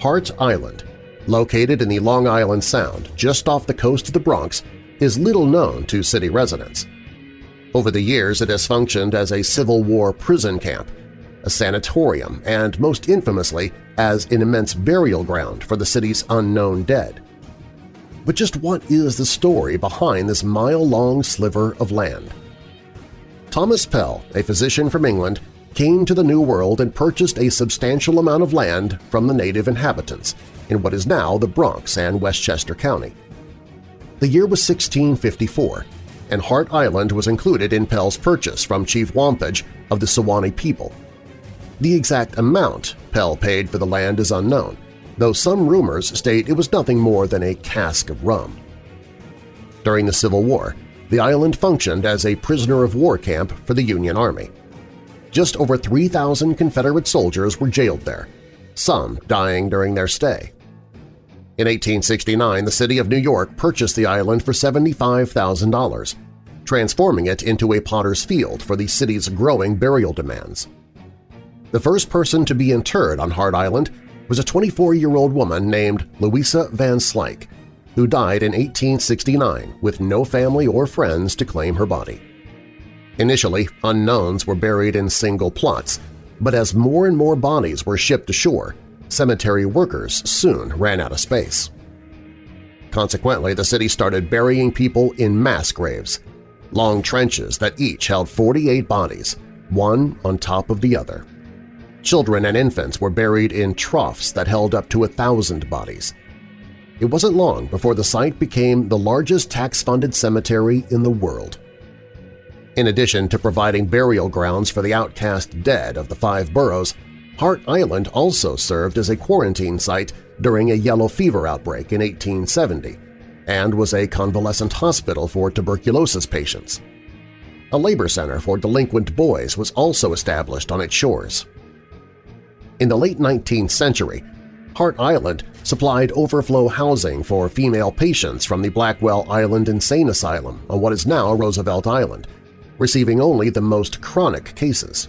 Hart Island, located in the Long Island Sound just off the coast of the Bronx, is little known to city residents. Over the years it has functioned as a Civil War prison camp a sanatorium, and most infamously as an immense burial ground for the city's unknown dead. But just what is the story behind this mile-long sliver of land? Thomas Pell, a physician from England, came to the New World and purchased a substantial amount of land from the native inhabitants in what is now the Bronx and Westchester County. The year was 1654, and Hart Island was included in Pell's purchase from Chief Wampage of the Siwanoy people, the exact amount Pell paid for the land is unknown, though some rumors state it was nothing more than a cask of rum. During the Civil War, the island functioned as a prisoner-of-war camp for the Union Army. Just over 3,000 Confederate soldiers were jailed there, some dying during their stay. In 1869, the city of New York purchased the island for $75,000, transforming it into a potter's field for the city's growing burial demands. The first person to be interred on Hart Island was a 24-year-old woman named Louisa Van Slyke, who died in 1869 with no family or friends to claim her body. Initially, unknowns were buried in single plots, but as more and more bodies were shipped ashore, cemetery workers soon ran out of space. Consequently, the city started burying people in mass graves, long trenches that each held 48 bodies, one on top of the other. Children and infants were buried in troughs that held up to a thousand bodies. It wasn't long before the site became the largest tax-funded cemetery in the world. In addition to providing burial grounds for the outcast dead of the five boroughs, Hart Island also served as a quarantine site during a yellow fever outbreak in 1870 and was a convalescent hospital for tuberculosis patients. A labor center for delinquent boys was also established on its shores. In the late 19th century, Hart Island supplied overflow housing for female patients from the Blackwell Island Insane Asylum on what is now Roosevelt Island, receiving only the most chronic cases.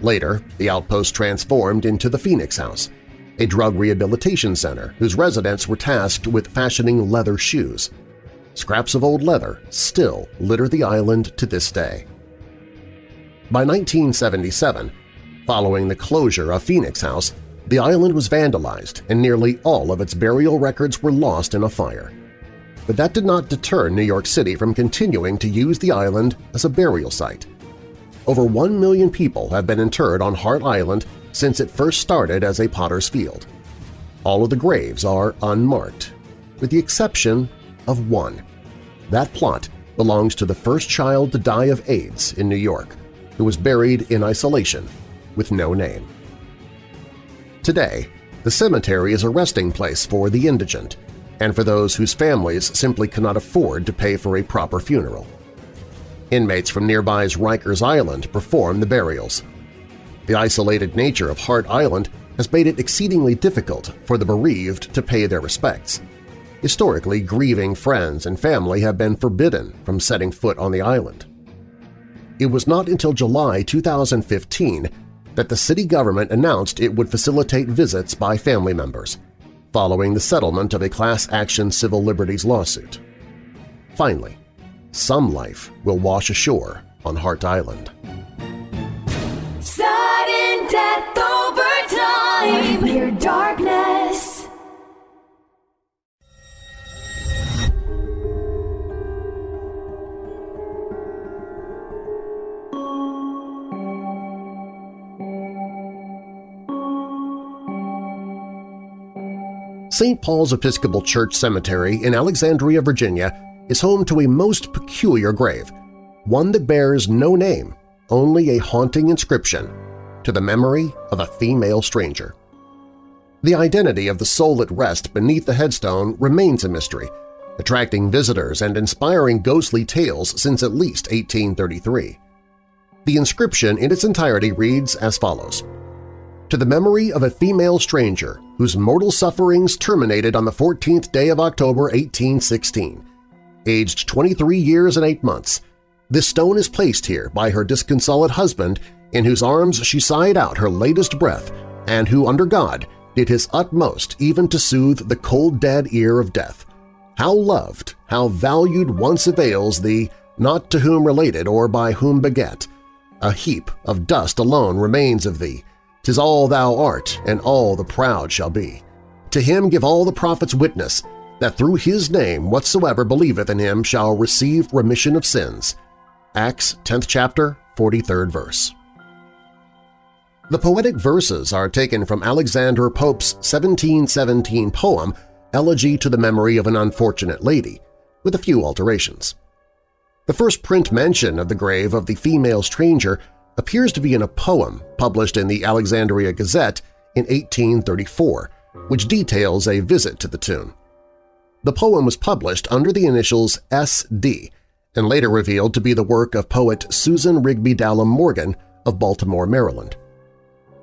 Later, the outpost transformed into the Phoenix House, a drug rehabilitation center whose residents were tasked with fashioning leather shoes. Scraps of old leather still litter the island to this day. By 1977, following the closure of Phoenix House, the island was vandalized and nearly all of its burial records were lost in a fire. But that did not deter New York City from continuing to use the island as a burial site. Over one million people have been interred on Hart Island since it first started as a potter's field. All of the graves are unmarked, with the exception of one. That plot belongs to the first child to die of AIDS in New York, who was buried in isolation with no name. Today, the cemetery is a resting place for the indigent and for those whose families simply cannot afford to pay for a proper funeral. Inmates from nearby's Rikers Island perform the burials. The isolated nature of Hart Island has made it exceedingly difficult for the bereaved to pay their respects. Historically, grieving friends and family have been forbidden from setting foot on the island. It was not until July 2015 that the city government announced it would facilitate visits by family members, following the settlement of a class action civil liberties lawsuit. Finally, some life will wash ashore on Hart Island. Sudden death over time. St. Paul's Episcopal Church Cemetery in Alexandria, Virginia is home to a most peculiar grave, one that bears no name, only a haunting inscription, to the memory of a female stranger. The identity of the soul at rest beneath the headstone remains a mystery, attracting visitors and inspiring ghostly tales since at least 1833. The inscription in its entirety reads as follows, To the memory of a female stranger whose mortal sufferings terminated on the 14th day of October 1816, aged 23 years and 8 months, this stone is placed here by her disconsolate husband in whose arms she sighed out her latest breath and who, under God, did his utmost even to soothe the cold dead ear of death. How loved, how valued once avails thee, not to whom related or by whom beget. A heap of dust alone remains of thee. 'Tis all thou art, and all the proud shall be. To him give all the prophets witness, that through his name whatsoever believeth in him shall receive remission of sins. Acts 10th chapter, 43rd verse. The poetic verses are taken from Alexander Pope's 1717 poem Elegy to the Memory of an Unfortunate Lady, with a few alterations. The first print mention of the grave of the female stranger appears to be in a poem published in the Alexandria Gazette in 1834, which details a visit to the tomb. The poem was published under the initials S.D. and later revealed to be the work of poet Susan Rigby Dallam Morgan of Baltimore, Maryland.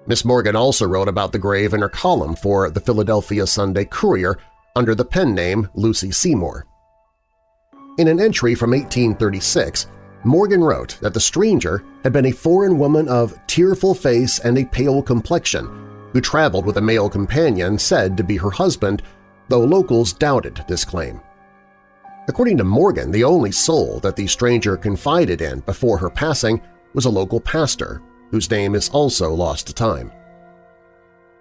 Miss Morgan also wrote about the grave in her column for the Philadelphia Sunday Courier under the pen name Lucy Seymour. In an entry from 1836, Morgan wrote that the stranger had been a foreign woman of tearful face and a pale complexion who traveled with a male companion said to be her husband, though locals doubted this claim. According to Morgan, the only soul that the stranger confided in before her passing was a local pastor, whose name is also lost to time.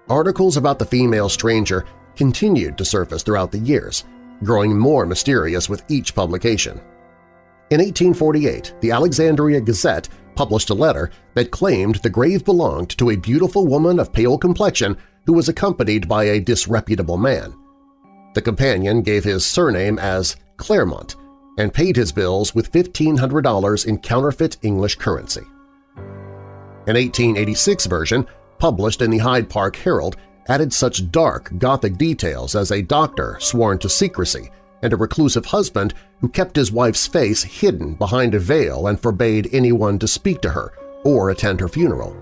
articles about the female stranger continued to surface throughout the years, growing more mysterious with each publication. In 1848, the Alexandria Gazette published a letter that claimed the grave belonged to a beautiful woman of pale complexion who was accompanied by a disreputable man. The companion gave his surname as Claremont and paid his bills with $1,500 in counterfeit English currency. An 1886 version, published in the Hyde Park Herald, added such dark Gothic details as a doctor sworn to secrecy and a reclusive husband who kept his wife's face hidden behind a veil and forbade anyone to speak to her or attend her funeral.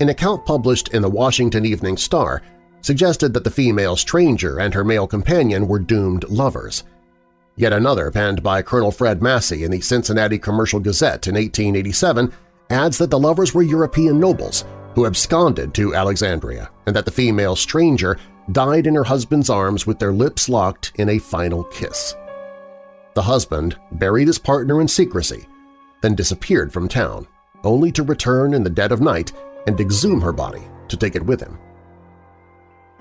An account published in the Washington Evening Star suggested that the female stranger and her male companion were doomed lovers. Yet another, penned by Colonel Fred Massey in the Cincinnati Commercial Gazette in 1887, adds that the lovers were European nobles who absconded to Alexandria and that the female stranger died in her husband's arms with their lips locked in a final kiss. The husband buried his partner in secrecy, then disappeared from town, only to return in the dead of night and exhume her body to take it with him.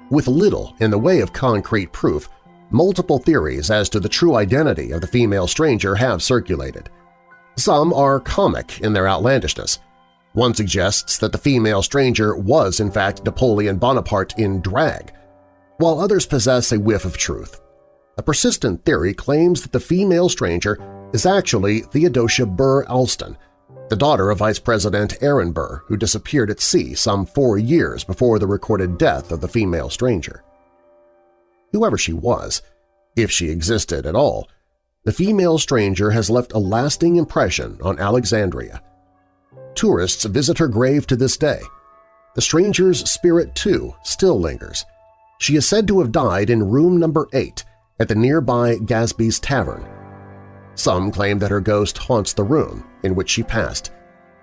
With little in the way of concrete proof, multiple theories as to the true identity of the female stranger have circulated. Some are comic in their outlandishness. One suggests that the female stranger was in fact Napoleon Bonaparte in drag, while others possess a whiff of truth. A persistent theory claims that the female stranger is actually Theodosia Burr Alston, the daughter of Vice President Aaron Burr, who disappeared at sea some four years before the recorded death of the female stranger. Whoever she was, if she existed at all, the female stranger has left a lasting impression on Alexandria. Tourists visit her grave to this day. The stranger's spirit, too, still lingers, she is said to have died in room number 8 at the nearby Gadsby's Tavern. Some claim that her ghost haunts the room in which she passed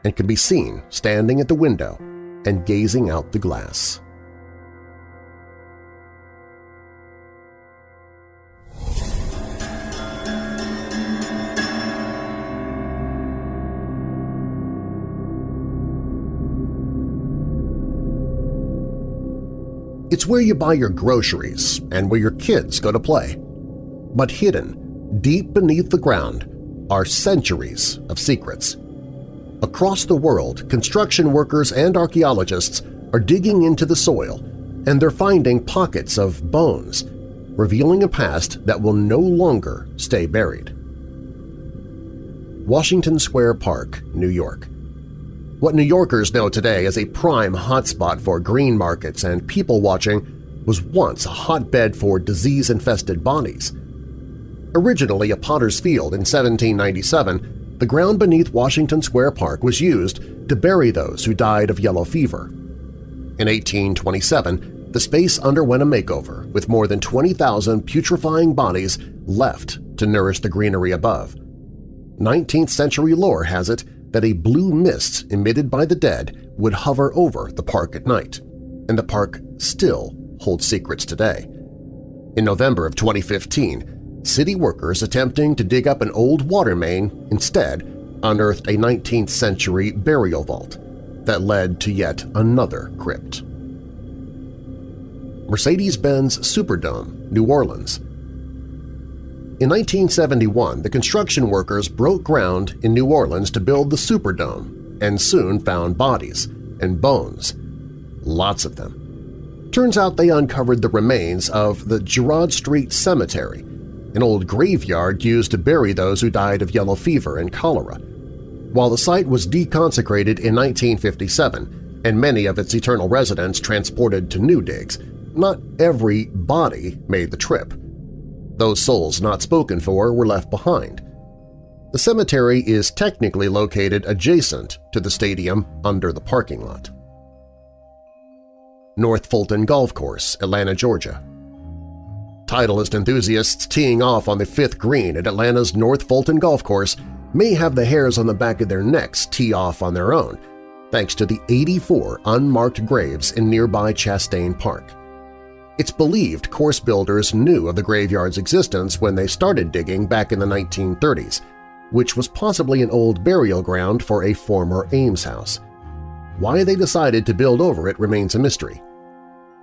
and can be seen standing at the window and gazing out the glass. It's where you buy your groceries and where your kids go to play. But hidden, deep beneath the ground, are centuries of secrets. Across the world, construction workers and archaeologists are digging into the soil, and they're finding pockets of bones, revealing a past that will no longer stay buried. Washington Square Park, New York. What New Yorkers know today as a prime hotspot for green markets and people-watching was once a hotbed for disease-infested bodies. Originally a potter's field in 1797, the ground beneath Washington Square Park was used to bury those who died of yellow fever. In 1827, the space underwent a makeover with more than 20,000 putrefying bodies left to nourish the greenery above. 19th-century lore has it that a blue mist emitted by the dead would hover over the park at night, and the park still holds secrets today. In November of 2015, city workers attempting to dig up an old water main instead unearthed a 19th-century burial vault that led to yet another crypt. Mercedes-Benz Superdome, New Orleans, in 1971, the construction workers broke ground in New Orleans to build the Superdome and soon found bodies and bones, lots of them. Turns out they uncovered the remains of the Girod Street Cemetery, an old graveyard used to bury those who died of yellow fever and cholera. While the site was deconsecrated in 1957 and many of its eternal residents transported to new digs, not every body made the trip. Those souls not spoken for were left behind. The cemetery is technically located adjacent to the stadium under the parking lot. North Fulton Golf Course, Atlanta, Georgia. Titleist enthusiasts teeing off on the fifth green at Atlanta's North Fulton Golf Course may have the hairs on the back of their necks tee off on their own, thanks to the 84 unmarked graves in nearby Chastain Park. It's believed course builders knew of the graveyard's existence when they started digging back in the 1930s, which was possibly an old burial ground for a former almshouse. Why they decided to build over it remains a mystery.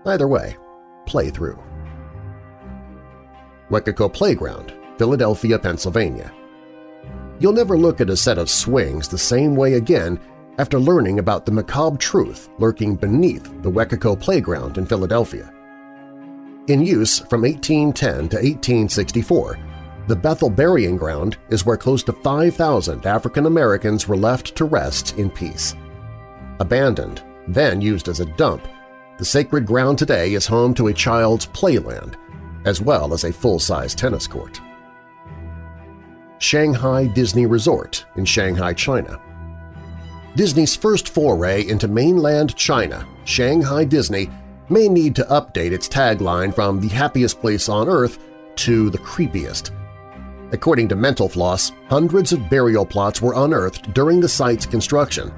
Either way, play through. Weccacoe Playground, Philadelphia, Pennsylvania. You'll never look at a set of swings the same way again after learning about the macabre truth lurking beneath the Weccacoe Playground in Philadelphia. In use from 1810 to 1864, the Bethel Burying Ground is where close to 5,000 African Americans were left to rest in peace. Abandoned, then used as a dump, the sacred ground today is home to a child's playland, as well as a full-size tennis court. Shanghai Disney Resort in Shanghai, China. Disney's first foray into mainland China, Shanghai Disney, may need to update its tagline from the happiest place on Earth to the creepiest. According to Mental Floss, hundreds of burial plots were unearthed during the site's construction.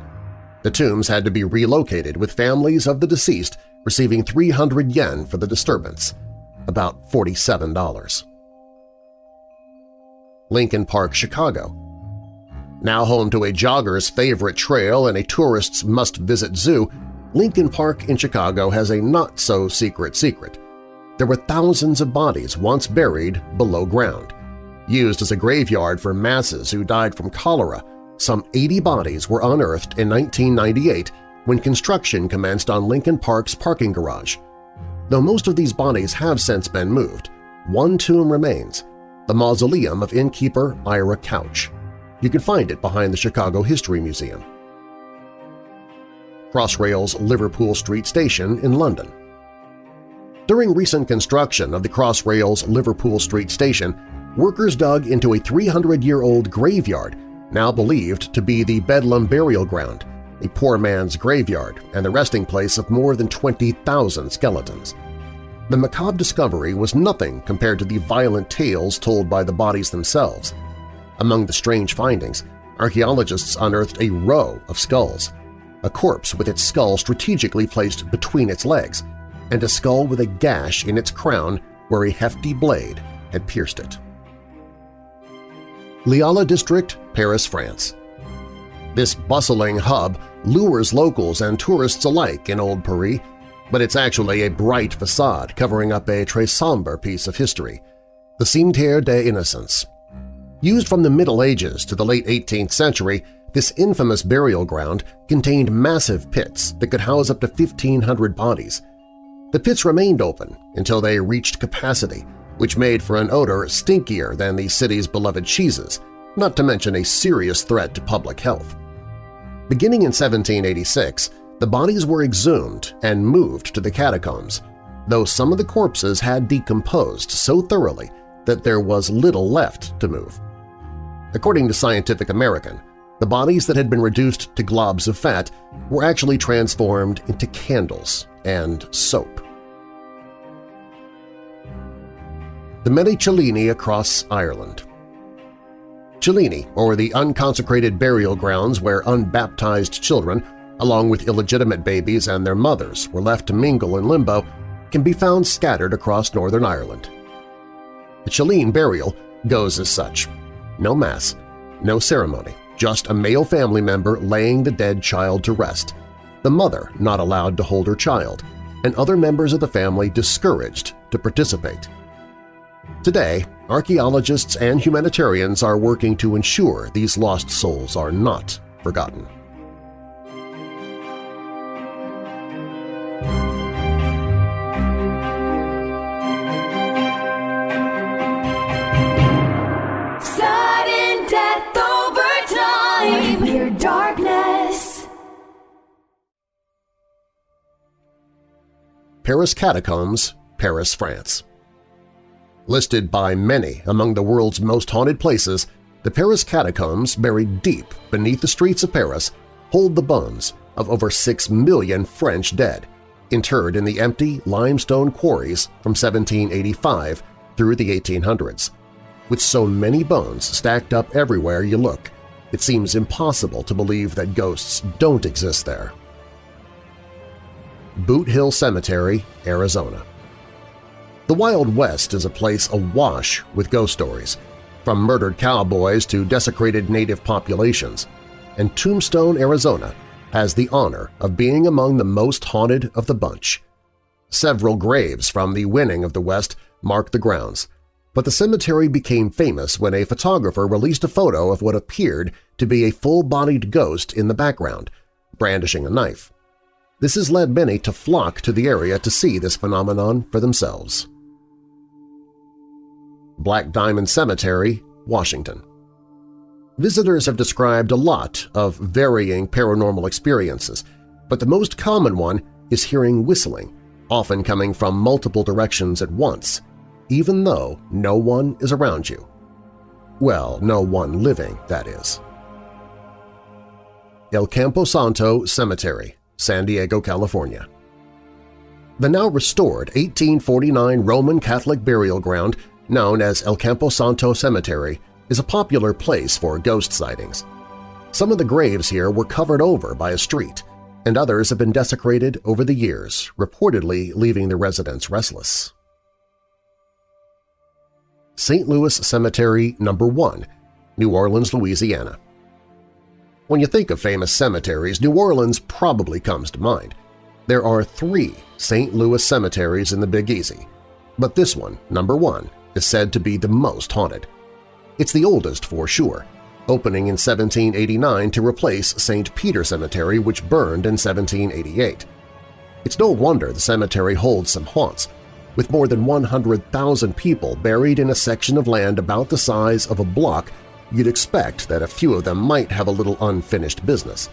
The tombs had to be relocated with families of the deceased receiving 300 yen for the disturbance, about $47. Lincoln Park, Chicago. Now home to a jogger's favorite trail and a tourist's must-visit zoo, Lincoln Park in Chicago has a not-so-secret secret. There were thousands of bodies once buried below ground. Used as a graveyard for masses who died from cholera, some 80 bodies were unearthed in 1998 when construction commenced on Lincoln Park's parking garage. Though most of these bodies have since been moved, one tomb remains, the mausoleum of innkeeper Ira Couch. You can find it behind the Chicago History Museum. Crossrail's Liverpool Street Station in London. During recent construction of the Crossrail's Liverpool Street Station, workers dug into a 300-year-old graveyard now believed to be the Bedlam Burial Ground, a poor man's graveyard and the resting place of more than 20,000 skeletons. The macabre discovery was nothing compared to the violent tales told by the bodies themselves. Among the strange findings, archaeologists unearthed a row of skulls, a corpse with its skull strategically placed between its legs, and a skull with a gash in its crown where a hefty blade had pierced it. Les Halles District, Paris, France. This bustling hub lures locals and tourists alike in Old Paris, but it's actually a bright facade covering up a très sombre piece of history, the Cimetière des Innocents. Used from the Middle Ages to the late 18th century, this infamous burial ground contained massive pits that could house up to 1,500 bodies. The pits remained open until they reached capacity, which made for an odor stinkier than the city's beloved cheeses, not to mention a serious threat to public health. Beginning in 1786, the bodies were exhumed and moved to the catacombs, though some of the corpses had decomposed so thoroughly that there was little left to move. According to Scientific American, the bodies that had been reduced to globs of fat were actually transformed into candles and soap. The Many Cillíní across Ireland Cillíní, or the unconsecrated burial grounds where unbaptized children, along with illegitimate babies and their mothers, were left to mingle in limbo, can be found scattered across Northern Ireland. The Cillíní burial goes as such. No mass, no ceremony, just a male family member laying the dead child to rest, the mother not allowed to hold her child, and other members of the family discouraged to participate. Today, archaeologists and humanitarians are working to ensure these lost souls are not forgotten. Paris Catacombs, Paris, France. Listed by many among the world's most haunted places, the Paris Catacombs, buried deep beneath the streets of Paris, hold the bones of over six million French dead, interred in the empty limestone quarries from 1785 through the 1800s. With so many bones stacked up everywhere you look, it seems impossible to believe that ghosts don't exist there. Boot Hill Cemetery, Arizona The Wild West is a place awash with ghost stories, from murdered cowboys to desecrated native populations, and Tombstone, Arizona has the honor of being among the most haunted of the bunch. Several graves from the winning of the West mark the grounds, but the cemetery became famous when a photographer released a photo of what appeared to be a full-bodied ghost in the background, brandishing a knife. This has led many to flock to the area to see this phenomenon for themselves. Black Diamond Cemetery, Washington Visitors have described a lot of varying paranormal experiences, but the most common one is hearing whistling, often coming from multiple directions at once, even though no one is around you. Well, no one living, that is. El Campo Santo Cemetery, San Diego, California. The now restored 1849 Roman Catholic burial ground known as El Campo Santo Cemetery is a popular place for ghost sightings. Some of the graves here were covered over by a street, and others have been desecrated over the years, reportedly leaving the residents restless. St. Louis Cemetery No. 1, New Orleans, Louisiana. When you think of famous cemeteries, New Orleans probably comes to mind. There are three St. Louis cemeteries in the Big Easy, but this one, number one, is said to be the most haunted. It's the oldest for sure, opening in 1789 to replace St. Peter Cemetery which burned in 1788. It's no wonder the cemetery holds some haunts, with more than 100,000 people buried in a section of land about the size of a block you'd expect that a few of them might have a little unfinished business.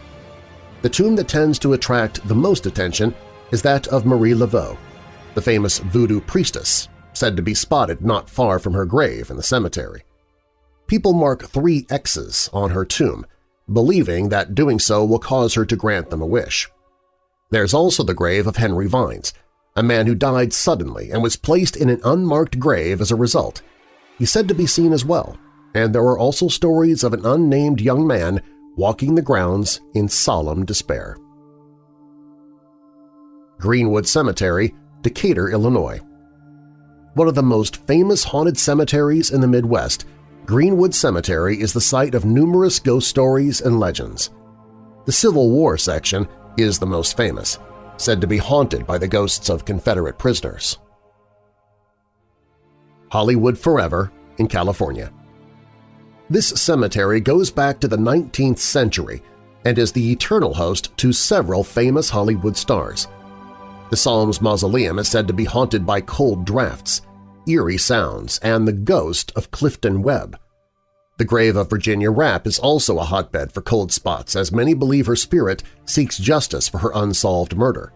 The tomb that tends to attract the most attention is that of Marie Laveau, the famous voodoo priestess, said to be spotted not far from her grave in the cemetery. People mark three X's on her tomb, believing that doing so will cause her to grant them a wish. There's also the grave of Henry Vines, a man who died suddenly and was placed in an unmarked grave as a result. He's said to be seen as well, and there are also stories of an unnamed young man walking the grounds in solemn despair. Greenwood Cemetery, Decatur, Illinois One of the most famous haunted cemeteries in the Midwest, Greenwood Cemetery is the site of numerous ghost stories and legends. The Civil War section is the most famous, said to be haunted by the ghosts of Confederate prisoners. Hollywood Forever in California This cemetery goes back to the 19th century and is the eternal host to several famous Hollywood stars. The Psalms Mausoleum is said to be haunted by cold drafts, eerie sounds, and the ghost of Clifton Webb. The grave of Virginia Rappe is also a hotbed for cold spots as many believe her spirit seeks justice for her unsolved murder.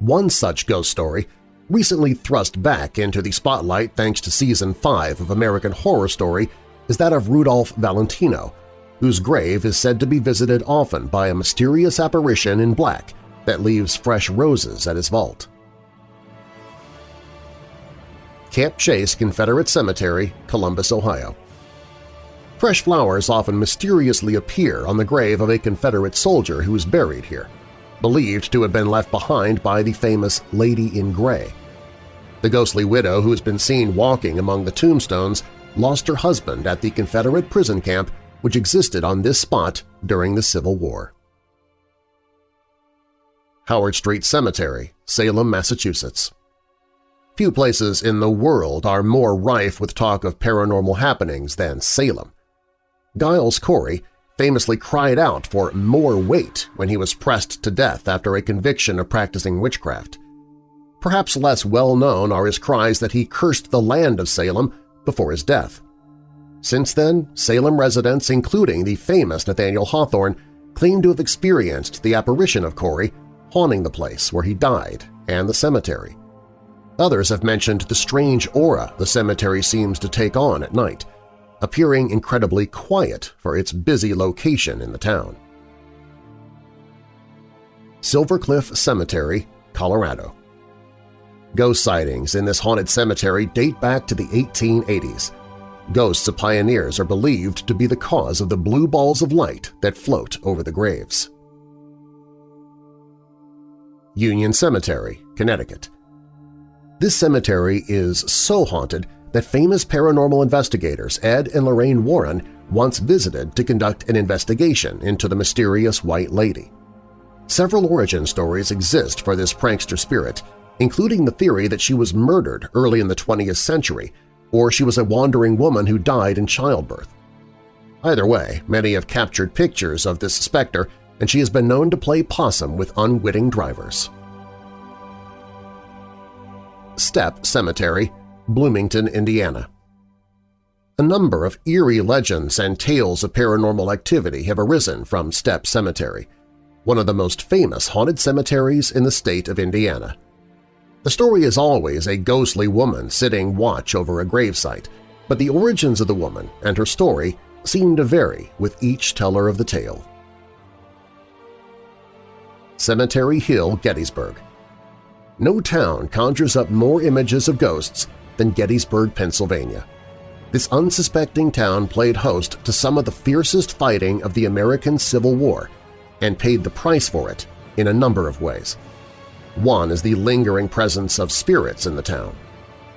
One such ghost story, recently thrust back into the spotlight thanks to Season 5 of American Horror Story, is that of Rudolph Valentino, whose grave is said to be visited often by a mysterious apparition in black that leaves fresh roses at his vault. Camp Chase Confederate Cemetery, Columbus, Ohio. Fresh flowers often mysteriously appear on the grave of a Confederate soldier who is buried here, believed to have been left behind by the famous Lady in Gray. The ghostly widow who has been seen walking among the tombstones lost her husband at the Confederate prison camp which existed on this spot during the Civil War. Howard Street Cemetery, Salem, Massachusetts Few places in the world are more rife with talk of paranormal happenings than Salem. Giles Corey famously cried out for more weight when he was pressed to death after a conviction of practicing witchcraft. Perhaps less well-known are his cries that he cursed the land of Salem before his death. Since then, Salem residents, including the famous Nathaniel Hawthorne, claim to have experienced the apparition of Corey haunting the place where he died and the cemetery. Others have mentioned the strange aura the cemetery seems to take on at night, appearing incredibly quiet for its busy location in the town. Silver Cliff Cemetery, Colorado Ghost sightings in this haunted cemetery date back to the 1880s. Ghosts of pioneers are believed to be the cause of the blue balls of light that float over the graves. Union Cemetery, Connecticut this cemetery is so haunted that famous paranormal investigators Ed and Lorraine Warren once visited to conduct an investigation into the mysterious White Lady. Several origin stories exist for this prankster spirit, including the theory that she was murdered early in the 20th century or she was a wandering woman who died in childbirth. Either way, many have captured pictures of this specter and she has been known to play possum with unwitting drivers. Stepp Cemetery, Bloomington, Indiana A number of eerie legends and tales of paranormal activity have arisen from Stepp Cemetery, one of the most famous haunted cemeteries in the state of Indiana. The story is always a ghostly woman sitting watch over a gravesite, but the origins of the woman and her story seem to vary with each teller of the tale. Cemetery Hill, Gettysburg No town conjures up more images of ghosts than Gettysburg, Pennsylvania. This unsuspecting town played host to some of the fiercest fighting of the American Civil War and paid the price for it in a number of ways. One is the lingering presence of spirits in the town.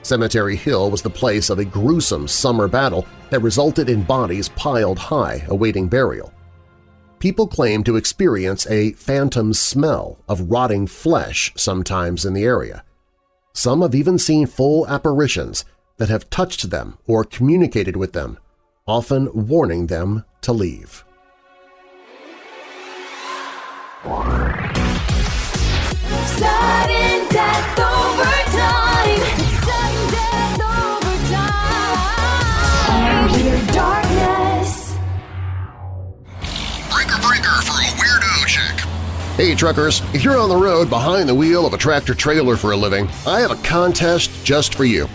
Cemetery Hill was the place of a gruesome summer battle that resulted in bodies piled high awaiting burial. People claim to experience a phantom smell of rotting flesh sometimes in the area. Some have even seen full apparitions that have touched them or communicated with them, often warning them to leave. Sudden death overtime. Sudden death overtime. Weird darkness. Breaker breaker for a weirdo check. Hey truckers, if you're on the road behind the wheel of a tractor-trailer for a living, I have a contest just for you.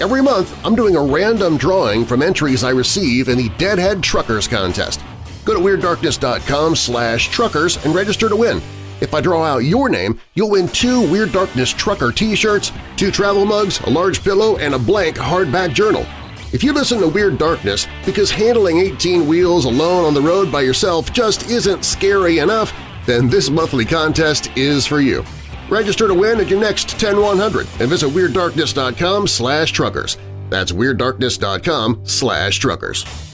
Every month, I'm doing a random drawing from entries I receive in the Deadhead Truckers Contest. Go to WeirdDarkness.com slash truckers and register to win. If I draw out your name, you'll win two Weird Darkness Trucker t-shirts, two travel mugs, a large pillow, and a blank hardback journal. If you listen to Weird Darkness because handling 18 wheels alone on the road by yourself just isn't scary enough, then this monthly contest is for you. Register to win at your next 10100 and visit WeirdDarkness.com slash truckers. That's WeirdDarkness.com slash truckers.